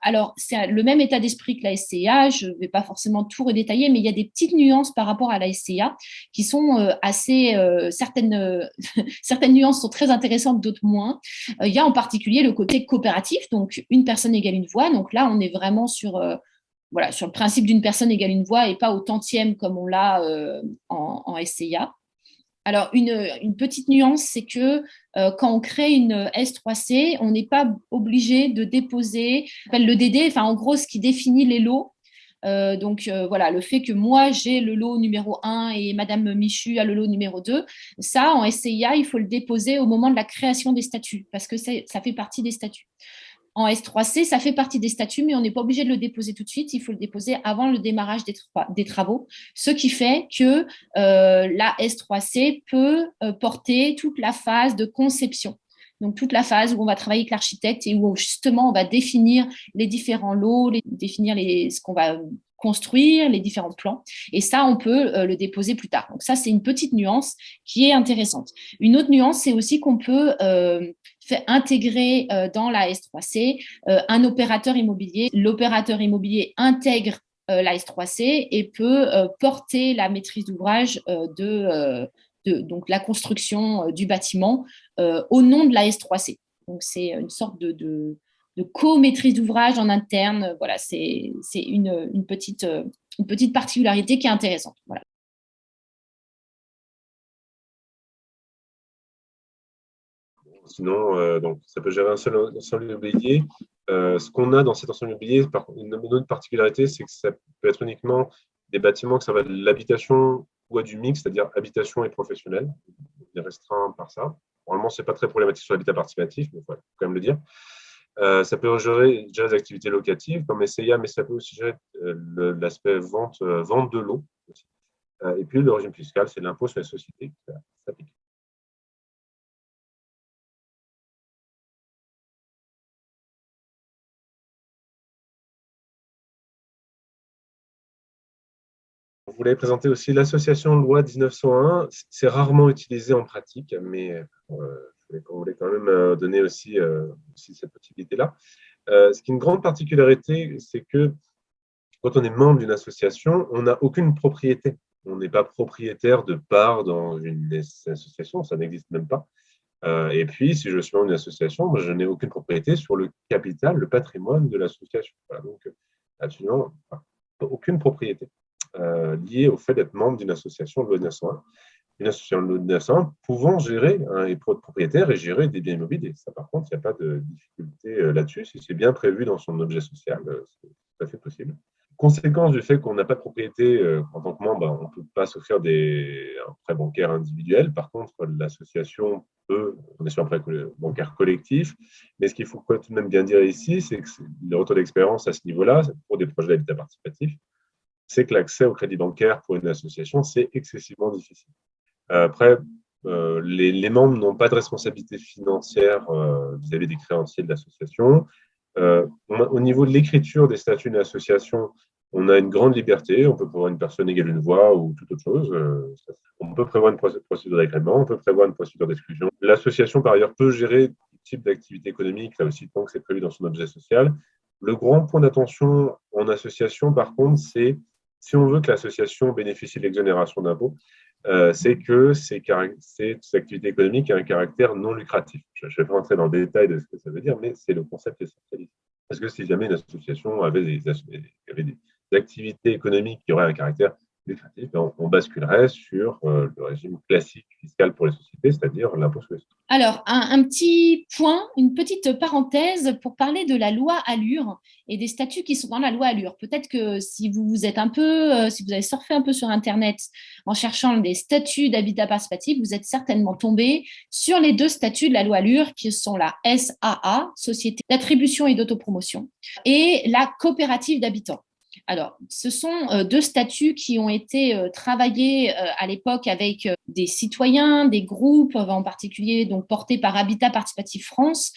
alors, c'est le même état d'esprit que la SCA. Je ne vais pas forcément tout redétailler, mais il y a des petites nuances par rapport à la SCA qui sont assez euh, certaines euh, certaines nuances sont très intéressantes, d'autres moins. Euh, il y a en particulier le côté coopératif, donc une personne égale une voix. Donc là, on est vraiment sur voilà, sur le principe d'une personne égale une voix et pas au tantième comme on l'a en, en, SCIA. Alors, une, une petite nuance, c'est que quand on crée une S3C, on n'est pas obligé de déposer le DD, enfin en gros, ce qui définit les lots, euh, donc euh, voilà, le fait que moi j'ai le lot numéro 1 et Madame Michu a le lot numéro 2, ça en SCIA, il faut le déposer au moment de la création des statuts parce que ça fait partie des statuts. En S3C, ça fait partie des statuts, mais on n'est pas obligé de le déposer tout de suite. Il faut le déposer avant le démarrage des, travaux, ce qui fait que euh, la S3C peut porter toute la phase de conception. Donc, toute la phase où on va travailler avec l'architecte et où justement on va définir les différents lots, définir ce qu'on va construire, les différents plans. Et ça, on peut euh, le déposer plus tard. Donc ça, c'est une petite nuance qui est intéressante. Une autre nuance, c'est aussi qu'on peut euh, intégrer euh, dans la S3C un opérateur immobilier. L'opérateur immobilier intègre la S3C et peut porter la maîtrise d'ouvrage de donc la construction euh, du bâtiment euh, au nom de la S3C. Donc c'est une sorte de, co-maîtrise d'ouvrage en interne. Voilà, c'est une, petite, une petite particularité qui est intéressante. Voilà. Sinon, euh, donc, ça peut gérer un seul ensemble immobilier. ce qu'on a dans cet ensemble immobilier, une autre particularité, c'est que ça peut être uniquement des bâtiments que ça va de l'habitation ou à du mix, c'est-à-dire habitation et professionnel. On est restreint par ça. Normalement, ce n'est pas très problématique sur l'habitat participatif, mais il faut quand même le dire. Euh, ça peut gérer, gérer, des activités locatives comme SCIA, mais ça peut aussi gérer euh, l'aspect vente, euh, vente de l'eau. et puis, le régime fiscal, c'est l'impôt sur les sociétés qui s'applique. On voulait présenter aussi l'association loi 1901. C'est rarement utilisé en pratique, mais euh, on voulait quand même euh, donner aussi, euh, cette possibilité-là. ce qui est une grande particularité, c'est que quand on est membre d'une association, on n'a aucune propriété. On n'est pas propriétaire de part dans une association, ça n'existe même pas. et puis, si je suis membre d'une association, je n'ai aucune propriété sur le capital, le patrimoine de l'association. donc, absolument aucune propriété. Euh, lié au fait d'être membre d'une association de loi 1901. Une association de loi 1901 pouvant gérer un et propriétaire et gérer des biens immobiliers. Ça, par contre, il n'y a pas de difficulté euh, là-dessus. Si c'est bien prévu dans son objet social, euh, c'est tout à fait possible. Conséquence du fait qu'on n'a pas de propriété en tant que membre, on ne peut pas s'offrir des, un prêt bancaire individuel. Par contre, l'association peut, on est sur un prêt bancaire collectif. Mais ce qu'il faut tout de même bien dire ici, c'est que le retour d'expérience à ce niveau-là, pour des projets d'habitat participatif, c'est que l'accès au crédit bancaire pour une association, c'est excessivement difficile. Euh, après, euh, les, membres n'ont pas de responsabilité financière euh, vis-à-vis des créanciers de l'association. au niveau de l'écriture des statuts d'une association, on a une grande liberté. On peut prévoir une personne égale une voix ou toute autre chose. on peut prévoir une procédure d'agrément, on peut prévoir une procédure d'exclusion. L'association, par ailleurs, peut gérer tout type d'activité économique, là aussi, tant que c'est prévu dans son objet social. Le grand point d'attention en association, par contre, c'est si on veut que l'association bénéficie de l'exonération d'impôts, euh, c'est que cette activité économique a un caractère non lucratif. Je ne vais pas rentrer dans le détail de ce que ça veut dire, mais c'est le concept essentiel. Parce que si jamais une association avait des, activités économiques qui auraient un caractère ben, on, basculerait sur euh, le régime classique fiscal pour les sociétés, c'est-à-dire l'impôt sur les sociétés. Alors, un, petit point, une petite parenthèse pour parler de la loi Allure et des statuts qui sont dans la loi Allure. Peut-être que si vous êtes un peu, euh, si vous avez surfé un peu sur Internet en cherchant des statuts d'habitat participatif, vous êtes certainement tombé sur les deux statuts de la loi Allure qui sont la SAA, Société d'attribution et d'autopromotion, et la coopérative d'habitants. Alors, ce sont euh, deux statuts qui ont été euh, travaillés euh, à l'époque avec des citoyens, des groupes, en particulier donc portés par Habitat Participatif France,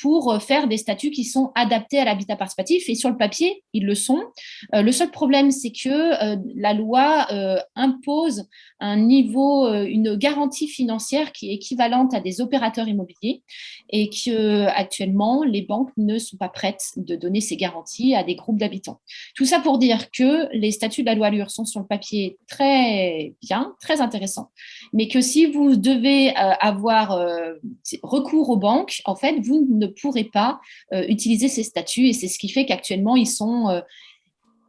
pour faire des statuts qui sont adaptés à l'habitat participatif. Et sur le papier, ils le sont. Le seul problème, c'est que la loi impose un niveau, une garantie financière qui est équivalente à des opérateurs immobiliers et que actuellement les banques ne sont pas prêtes de donner ces garanties à des groupes d'habitants. Tout ça pour dire que les statuts de la loi Allure sont sur le papier très bien, très intéressants, mais que si vous devez euh, avoir euh, recours aux banques, en fait, vous ne pourrez pas euh, utiliser ces statuts et c'est ce qui fait qu'actuellement, ils sont,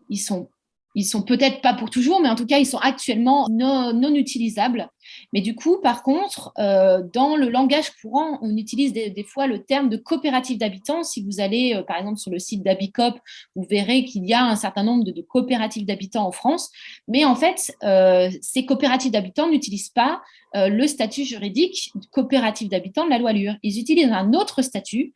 ils sont ils sont peut-être pas pour toujours, mais en tout cas, ils sont actuellement non, utilisables. Mais du coup, par contre, euh, dans le langage courant, on utilise des, fois le terme de coopérative d'habitants. Si vous allez, euh, par exemple, sur le site d'Abicop, vous verrez qu'il y a un certain nombre de, coopératives d'habitants en France. Mais en fait, euh, ces coopératives d'habitants n'utilisent pas le statut juridique coopérative d'habitants de la loi Lure. Ils utilisent un autre statut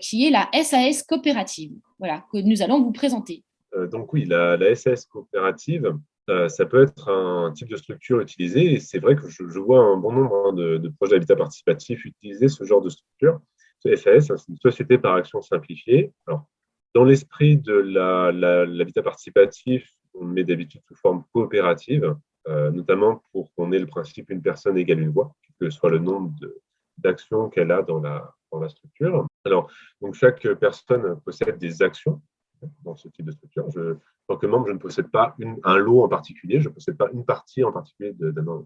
qui est la SAS coopérative, voilà, que nous allons vous présenter. Euh, donc oui, la, SAS coopérative, euh, ça peut être un type de structure utilisé. Et c'est vrai que je, vois un bon nombre hein, de, projets d'habitat participatif utiliser ce genre de structure. SAS, hein, c'est une société par action simplifiée. Alors, dans l'esprit de l'habitat participatif, on met d'habitude sous forme coopérative, euh, notamment pour qu'on ait le principe une personne égale une voix, que soit le nombre d'actions qu'elle a dans la, dans la structure. Alors, donc chaque personne possède des actions dans ce type de structure. Je, en tant que membre, je ne possède pas un lot en particulier, je ne possède pas une partie en particulier d'un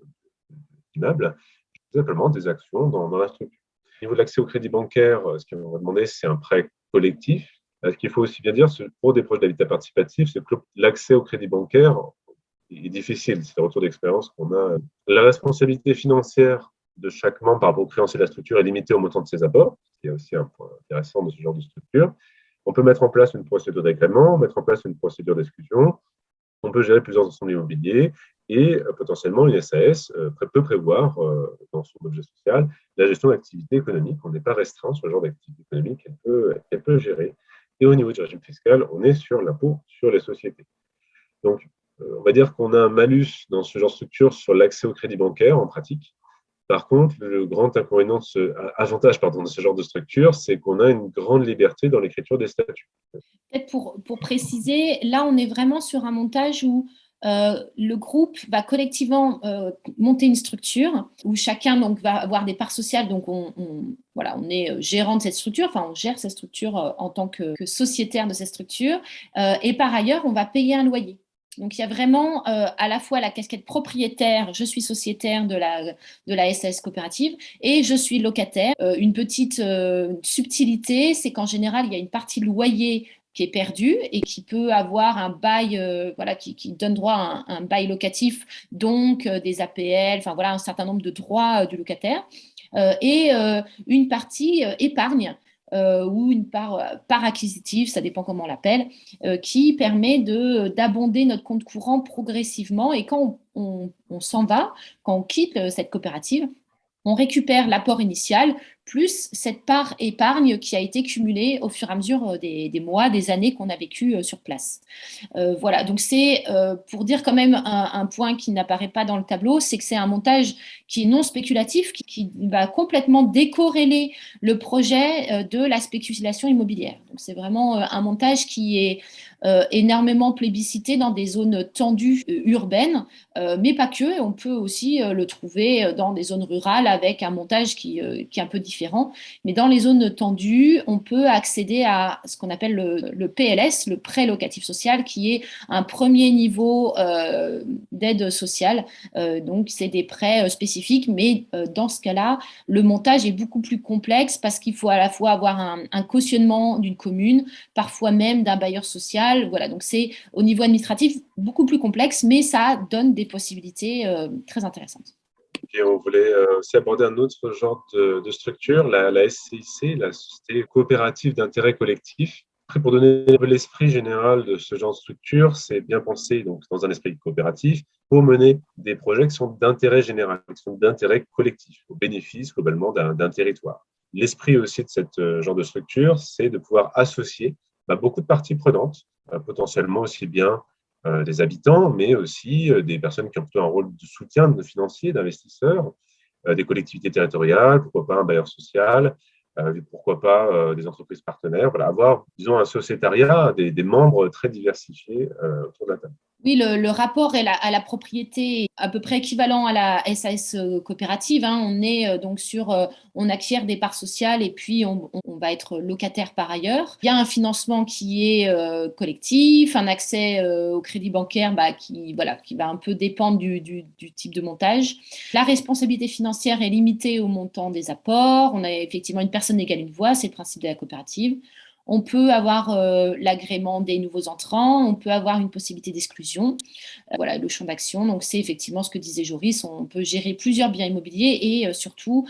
immeuble, simplement des actions dans, la structure. Au niveau de l'accès au crédit bancaire, euh, ce qu'on va demander, c'est un prêt collectif. Euh, ce qu'il faut aussi bien dire pour des projets d'habitat participatif, c'est que l'accès au crédit bancaire est difficile. C'est le retour d'expérience qu'on a. La responsabilité financière de chaque membre par rapport au créancier de la structure est limitée au montant de ses apports, ce qui est aussi un point intéressant de ce genre de structure. On peut mettre en place une procédure d'agrément, mettre en place une procédure d'exclusion. On peut gérer plusieurs ensembles immobiliers et euh, potentiellement une SAS euh, peut prévoir euh, dans son objet social la gestion d'activités économiques. On n'est pas restreint sur le genre d'activité économique qu'elle peut, peut gérer. Et au niveau du régime fiscal, on est sur l'impôt sur les sociétés. Donc, on va dire qu'on a un malus dans ce genre de structure sur l'accès au crédit bancaire en pratique, par contre, le grand inconvénient, de ce, avantage pardon, de ce genre de structure, c'est qu'on a une grande liberté dans l'écriture des statuts. Peut-être pour, préciser, là, on est vraiment sur un montage où euh, le groupe va collectivement euh, monter une structure où chacun va avoir des parts sociales. Donc, on, voilà, on est gérant de cette structure, enfin, on gère cette structure euh, en tant que, que sociétaire de cette structure. et par ailleurs, on va payer un loyer. Donc, il y a vraiment euh, à la fois la casquette propriétaire, je suis sociétaire de la, de SAS coopérative, et je suis locataire. Euh, une petite euh, subtilité, c'est qu'en général, il y a une partie loyer qui est perdue et qui peut avoir un bail, voilà, qui, donne droit à un, bail locatif, donc des APL, enfin voilà, un certain nombre de droits du locataire. et une partie épargne ou une part, euh, part, acquisitive, ça dépend comment on l'appelle, euh, qui permet d'abonder notre compte courant progressivement. Et quand on s'en va, quand on quitte cette coopérative, on récupère l'apport initial plus cette part épargne qui a été cumulée au fur et à mesure euh, des, mois, des années qu'on a vécu euh, sur place. Euh, voilà, donc c'est pour dire quand même un, point qui n'apparaît pas dans le tableau, c'est que c'est un montage qui est non spéculatif, qui, va complètement décorréler le projet de la spéculation immobilière. Donc c'est vraiment un montage qui est énormément plébiscité dans des zones tendues urbaines, mais pas que, on peut aussi le trouver dans des zones rurales avec un montage qui, qui est un peu différent Mais dans les zones tendues, on peut accéder à ce qu'on appelle le, PLS, le prêt locatif social, qui est un premier niveau d'aide sociale. donc, c'est des prêts spécifiques, mais dans ce cas-là, le montage est beaucoup plus complexe parce qu'il faut à la fois avoir un, cautionnement d'une commune, parfois même d'un bailleur social. Voilà, donc c'est au niveau administratif beaucoup plus complexe, mais ça donne des possibilités euh, très intéressantes. Et on voulait euh, aussi aborder un autre genre de, structure, la, SCIC, la Société coopérative d'intérêt collectif. Après, pour donner l'esprit général de ce genre de structure, c'est bien pensé donc, dans un esprit coopératif pour mener des projets qui sont d'intérêt général, qui sont d'intérêt collectif, au bénéfice globalement d'un territoire. L'esprit aussi de ce euh, genre de structure, c'est de pouvoir associer bah, beaucoup de parties prenantes, euh, potentiellement aussi bien des habitants, mais aussi des personnes qui ont plutôt un rôle de soutien de financier, d'investisseurs, des collectivités territoriales, pourquoi pas un bailleur social, pourquoi pas des entreprises partenaires. Voilà, avoir, disons, un sociétariat, des, des membres très diversifiés autour de la table. Oui, le, rapport est à la propriété à peu près équivalent à la SAS euh, coopérative. Hein. On est euh, donc sur, euh, on acquiert des parts sociales et puis on, va être locataire par ailleurs. Il y a un financement qui est collectif, un accès au crédit bancaire bah, qui, voilà, qui va un peu dépendre du, du, type de montage. La responsabilité financière est limitée au montant des apports. On a effectivement une personne égale une voix, c'est le principe de la coopérative. On peut avoir euh, l'agrément des nouveaux entrants, on peut avoir une possibilité d'exclusion. Euh, voilà le champ d'action. Donc, c'est effectivement ce que disait Joris, on peut gérer plusieurs biens immobiliers et euh, surtout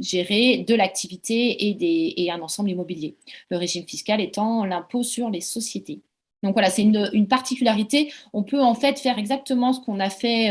gérer de l'activité et, un ensemble immobilier. Le régime fiscal étant l'impôt sur les sociétés. Donc voilà, c'est une, une, particularité. On peut en fait faire exactement ce qu'on a fait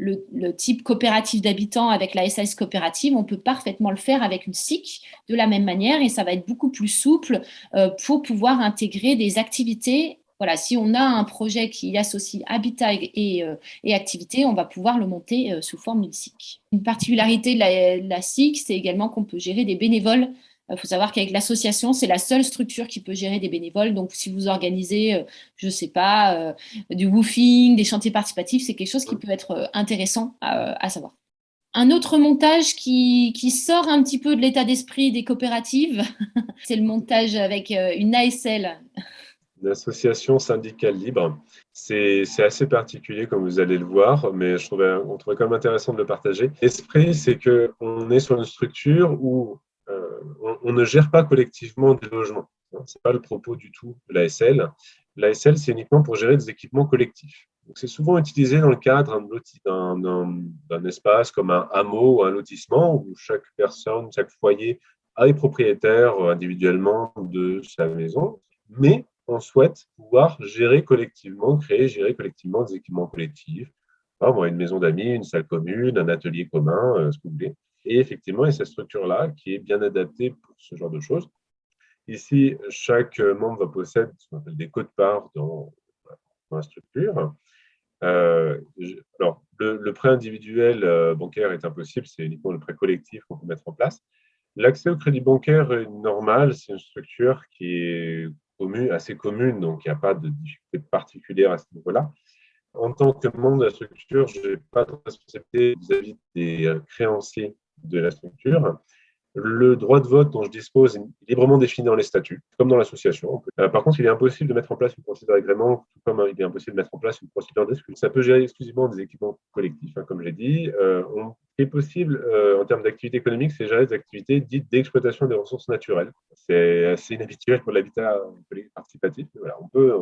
le, type coopératif d'habitants avec la SAS coopérative, on peut parfaitement le faire avec une SIC de la même manière et ça va être beaucoup plus souple euh, pour pouvoir intégrer des activités. Voilà, si on a un projet qui associe habitat et, euh, activité, on va pouvoir le monter euh, sous forme d'une SIC. Une particularité de la, la SIC, c'est également qu'on peut gérer des bénévoles il faut savoir qu'avec l'association, c'est la seule structure qui peut gérer des bénévoles. Donc, si vous organisez, euh, je ne sais pas, euh, du woofing, des chantiers participatifs, c'est quelque chose qui peut être euh, intéressant à, savoir. Un autre montage qui, sort un petit peu de l'état d'esprit des coopératives, c'est le montage avec une ASL. Une association syndicale libre. C'est assez particulier, comme vous allez le voir, mais je trouvais, on trouvait quand même intéressant de le partager. L'esprit, c'est qu'on est sur une structure où on, ne gère pas collectivement des logements. Ce n'est pas le propos du tout de l'ASL. L'ASL, c'est uniquement pour gérer des équipements collectifs. C'est souvent utilisé dans le cadre d'un espace comme un hameau ou un lotissement où chaque personne, chaque foyer a les propriétaires individuellement de sa maison, mais on souhaite pouvoir gérer collectivement, créer, gérer collectivement des équipements collectifs. une maison d'amis, une salle commune, un atelier commun, euh, ce que vous voulez. Et effectivement, il y a cette structure-là qui est bien adaptée pour ce genre de choses. Ici, chaque membre va posséder ce qu'on appelle des codes-parts dans, dans, la structure. Euh, alors, le, prêt individuel euh, bancaire est impossible, c'est uniquement le prêt collectif qu'on peut mettre en place. L'accès au crédit bancaire est normal, c'est une structure qui est assez commune, donc il n'y a pas de difficulté particulière à ce niveau-là. En tant que membre de la structure, je n'ai pas de responsabilité vis-à-vis des euh, créanciers de la structure. Le droit de vote dont je dispose est librement défini dans les statuts, comme dans l'association. Euh, par contre, il est impossible de mettre en place une procédure d'agrément, tout comme il est impossible de mettre en place une procédure d'exclusion. Ça peut gérer exclusivement des équipements collectifs, hein, comme j'ai dit. Euh, qui est possible euh, en termes d'activité économique, c'est gérer des activités dites d'exploitation des ressources naturelles. C'est assez inhabituel pour l'habitat participatif. on peut,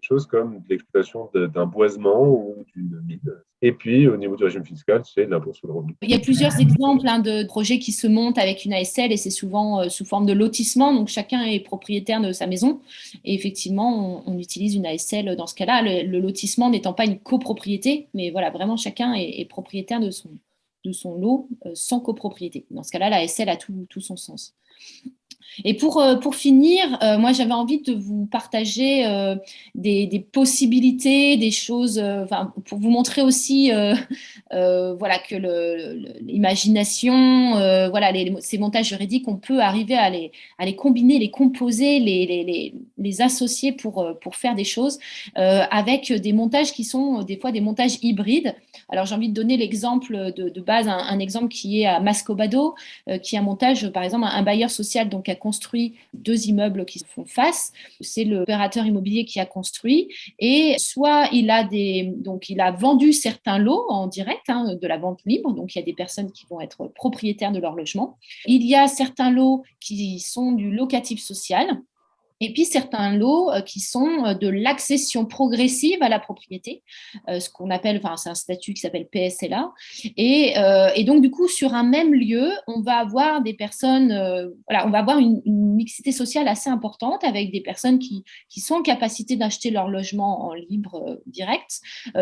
des choses comme l'exploitation d'un boisement ou d'une mine. Et puis, au niveau du régime fiscal, c'est l'impôt sur le revenu. Il y a plusieurs exemples hein, de projets qui se montent avec une ASL et c'est souvent euh, sous forme de lotissement. Donc, chacun est propriétaire de sa maison. Et effectivement, on, utilise une ASL dans ce cas-là. Le, lotissement n'étant pas une copropriété, mais voilà, vraiment, chacun est, propriétaire de son, de son lot euh, sans copropriété. Dans ce cas-là, la ASL a tout, tout son sens. Et pour, euh, finir, euh, moi j'avais envie de vous partager euh, des, possibilités, des choses, pour vous montrer aussi voilà, que l'imagination, voilà, ces montages juridiques, on peut arriver à les, combiner, les composer, les associer pour, pour faire des choses avec des montages qui sont des fois des montages hybrides. Alors, j'ai envie de donner l'exemple de, base, un, exemple qui est à Mascobado, qui est un montage, par exemple, un, bailleur social donc, a construit deux immeubles qui se font face. C'est l'opérateur immobilier qui a construit et soit il a, des, donc, il a vendu certains lots en direct hein, de la vente libre, donc il y a des personnes qui vont être propriétaires de leur logement. Il y a certains lots qui sont du locatif social et puis certains lots euh, qui sont euh, de l'accession progressive à la propriété, euh, ce qu'on appelle, enfin c'est un statut qui s'appelle PSLA. Et, donc du coup sur un même lieu, on va avoir des personnes, voilà, on va avoir une, mixité sociale assez importante avec des personnes qui, sont en capacité d'acheter leur logement en libre direct,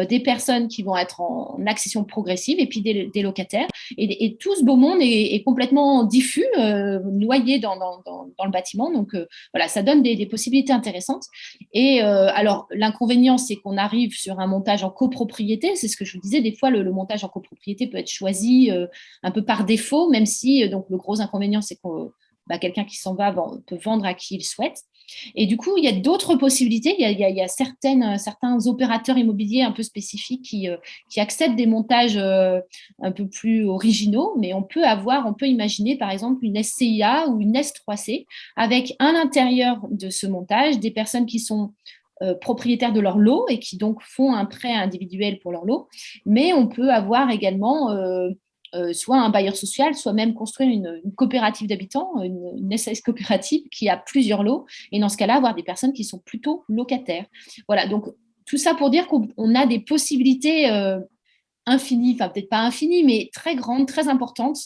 des personnes qui vont être en, accession progressive et puis des, locataires. Et, tout ce beau monde est, complètement diffus, noyé dans, le bâtiment. Donc voilà, ça donne des, possibilités intéressantes. Et euh, alors, l'inconvénient, c'est qu'on arrive sur un montage en copropriété. C'est ce que je vous disais, des fois, le, montage en copropriété peut être choisi euh, un peu par défaut, même si, euh, donc, le gros inconvénient, c'est que bah, quelqu'un qui s'en va peut vendre à qui il souhaite. Et du coup, il y a d'autres possibilités. Il y a, euh, certains opérateurs immobiliers un peu spécifiques qui, euh, qui acceptent des montages euh, un peu plus originaux, mais on peut avoir, on peut imaginer par exemple une SCIA ou une S3C avec à l'intérieur de ce montage des personnes qui sont propriétaires de leur lot et qui donc font un prêt individuel pour leur lot. Mais on peut avoir également soit un bailleur social, soit même construire une, coopérative d'habitants, une, une, coopérative qui a plusieurs lots, et dans ce cas-là, avoir des personnes qui sont plutôt locataires. Voilà, donc tout ça pour dire qu'on a des possibilités euh, infinies, enfin peut-être pas infinies, mais très grandes, très importantes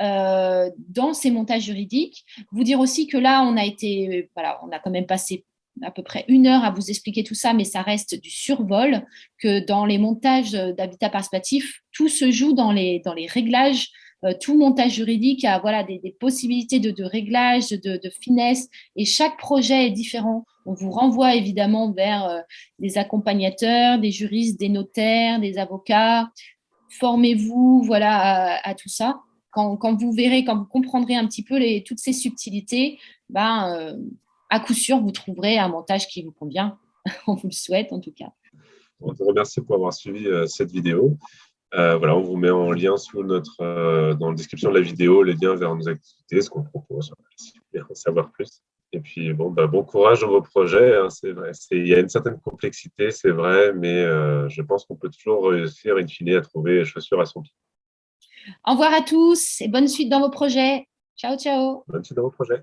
euh, dans ces montages juridiques. Vous dire aussi que là, on a été, voilà, on a quand même passé à peu près une heure à vous expliquer tout ça, mais ça reste du survol, que dans les montages d'habitat participatif, tout se joue dans les, dans les réglages, euh, tout montage juridique a voilà, des, possibilités de, de réglage, de, finesse, et chaque projet est différent. On vous renvoie évidemment vers euh, des accompagnateurs, des juristes, des notaires, des avocats. Formez-vous voilà, à, tout ça. Quand, quand, vous verrez, quand vous comprendrez un petit peu les, toutes ces subtilités, ben, euh, à coup sûr, vous trouverez un montage qui vous convient. on vous le souhaite en tout cas. On te remercie pour avoir suivi euh, cette vidéo. Euh, voilà, on vous met en lien sous notre, euh, dans la description de la vidéo les liens vers nos activités, ce qu'on propose, si vous voulez en savoir plus. Et puis, bon, bah, bon courage dans vos projets. Hein, c'est vrai. Il y a une certaine complexité, c'est vrai, mais je pense qu'on peut toujours réussir, in fine, à trouver chaussures à son pied. Au revoir à tous et bonne suite dans vos projets. Ciao, ciao. Bonne suite dans vos projets.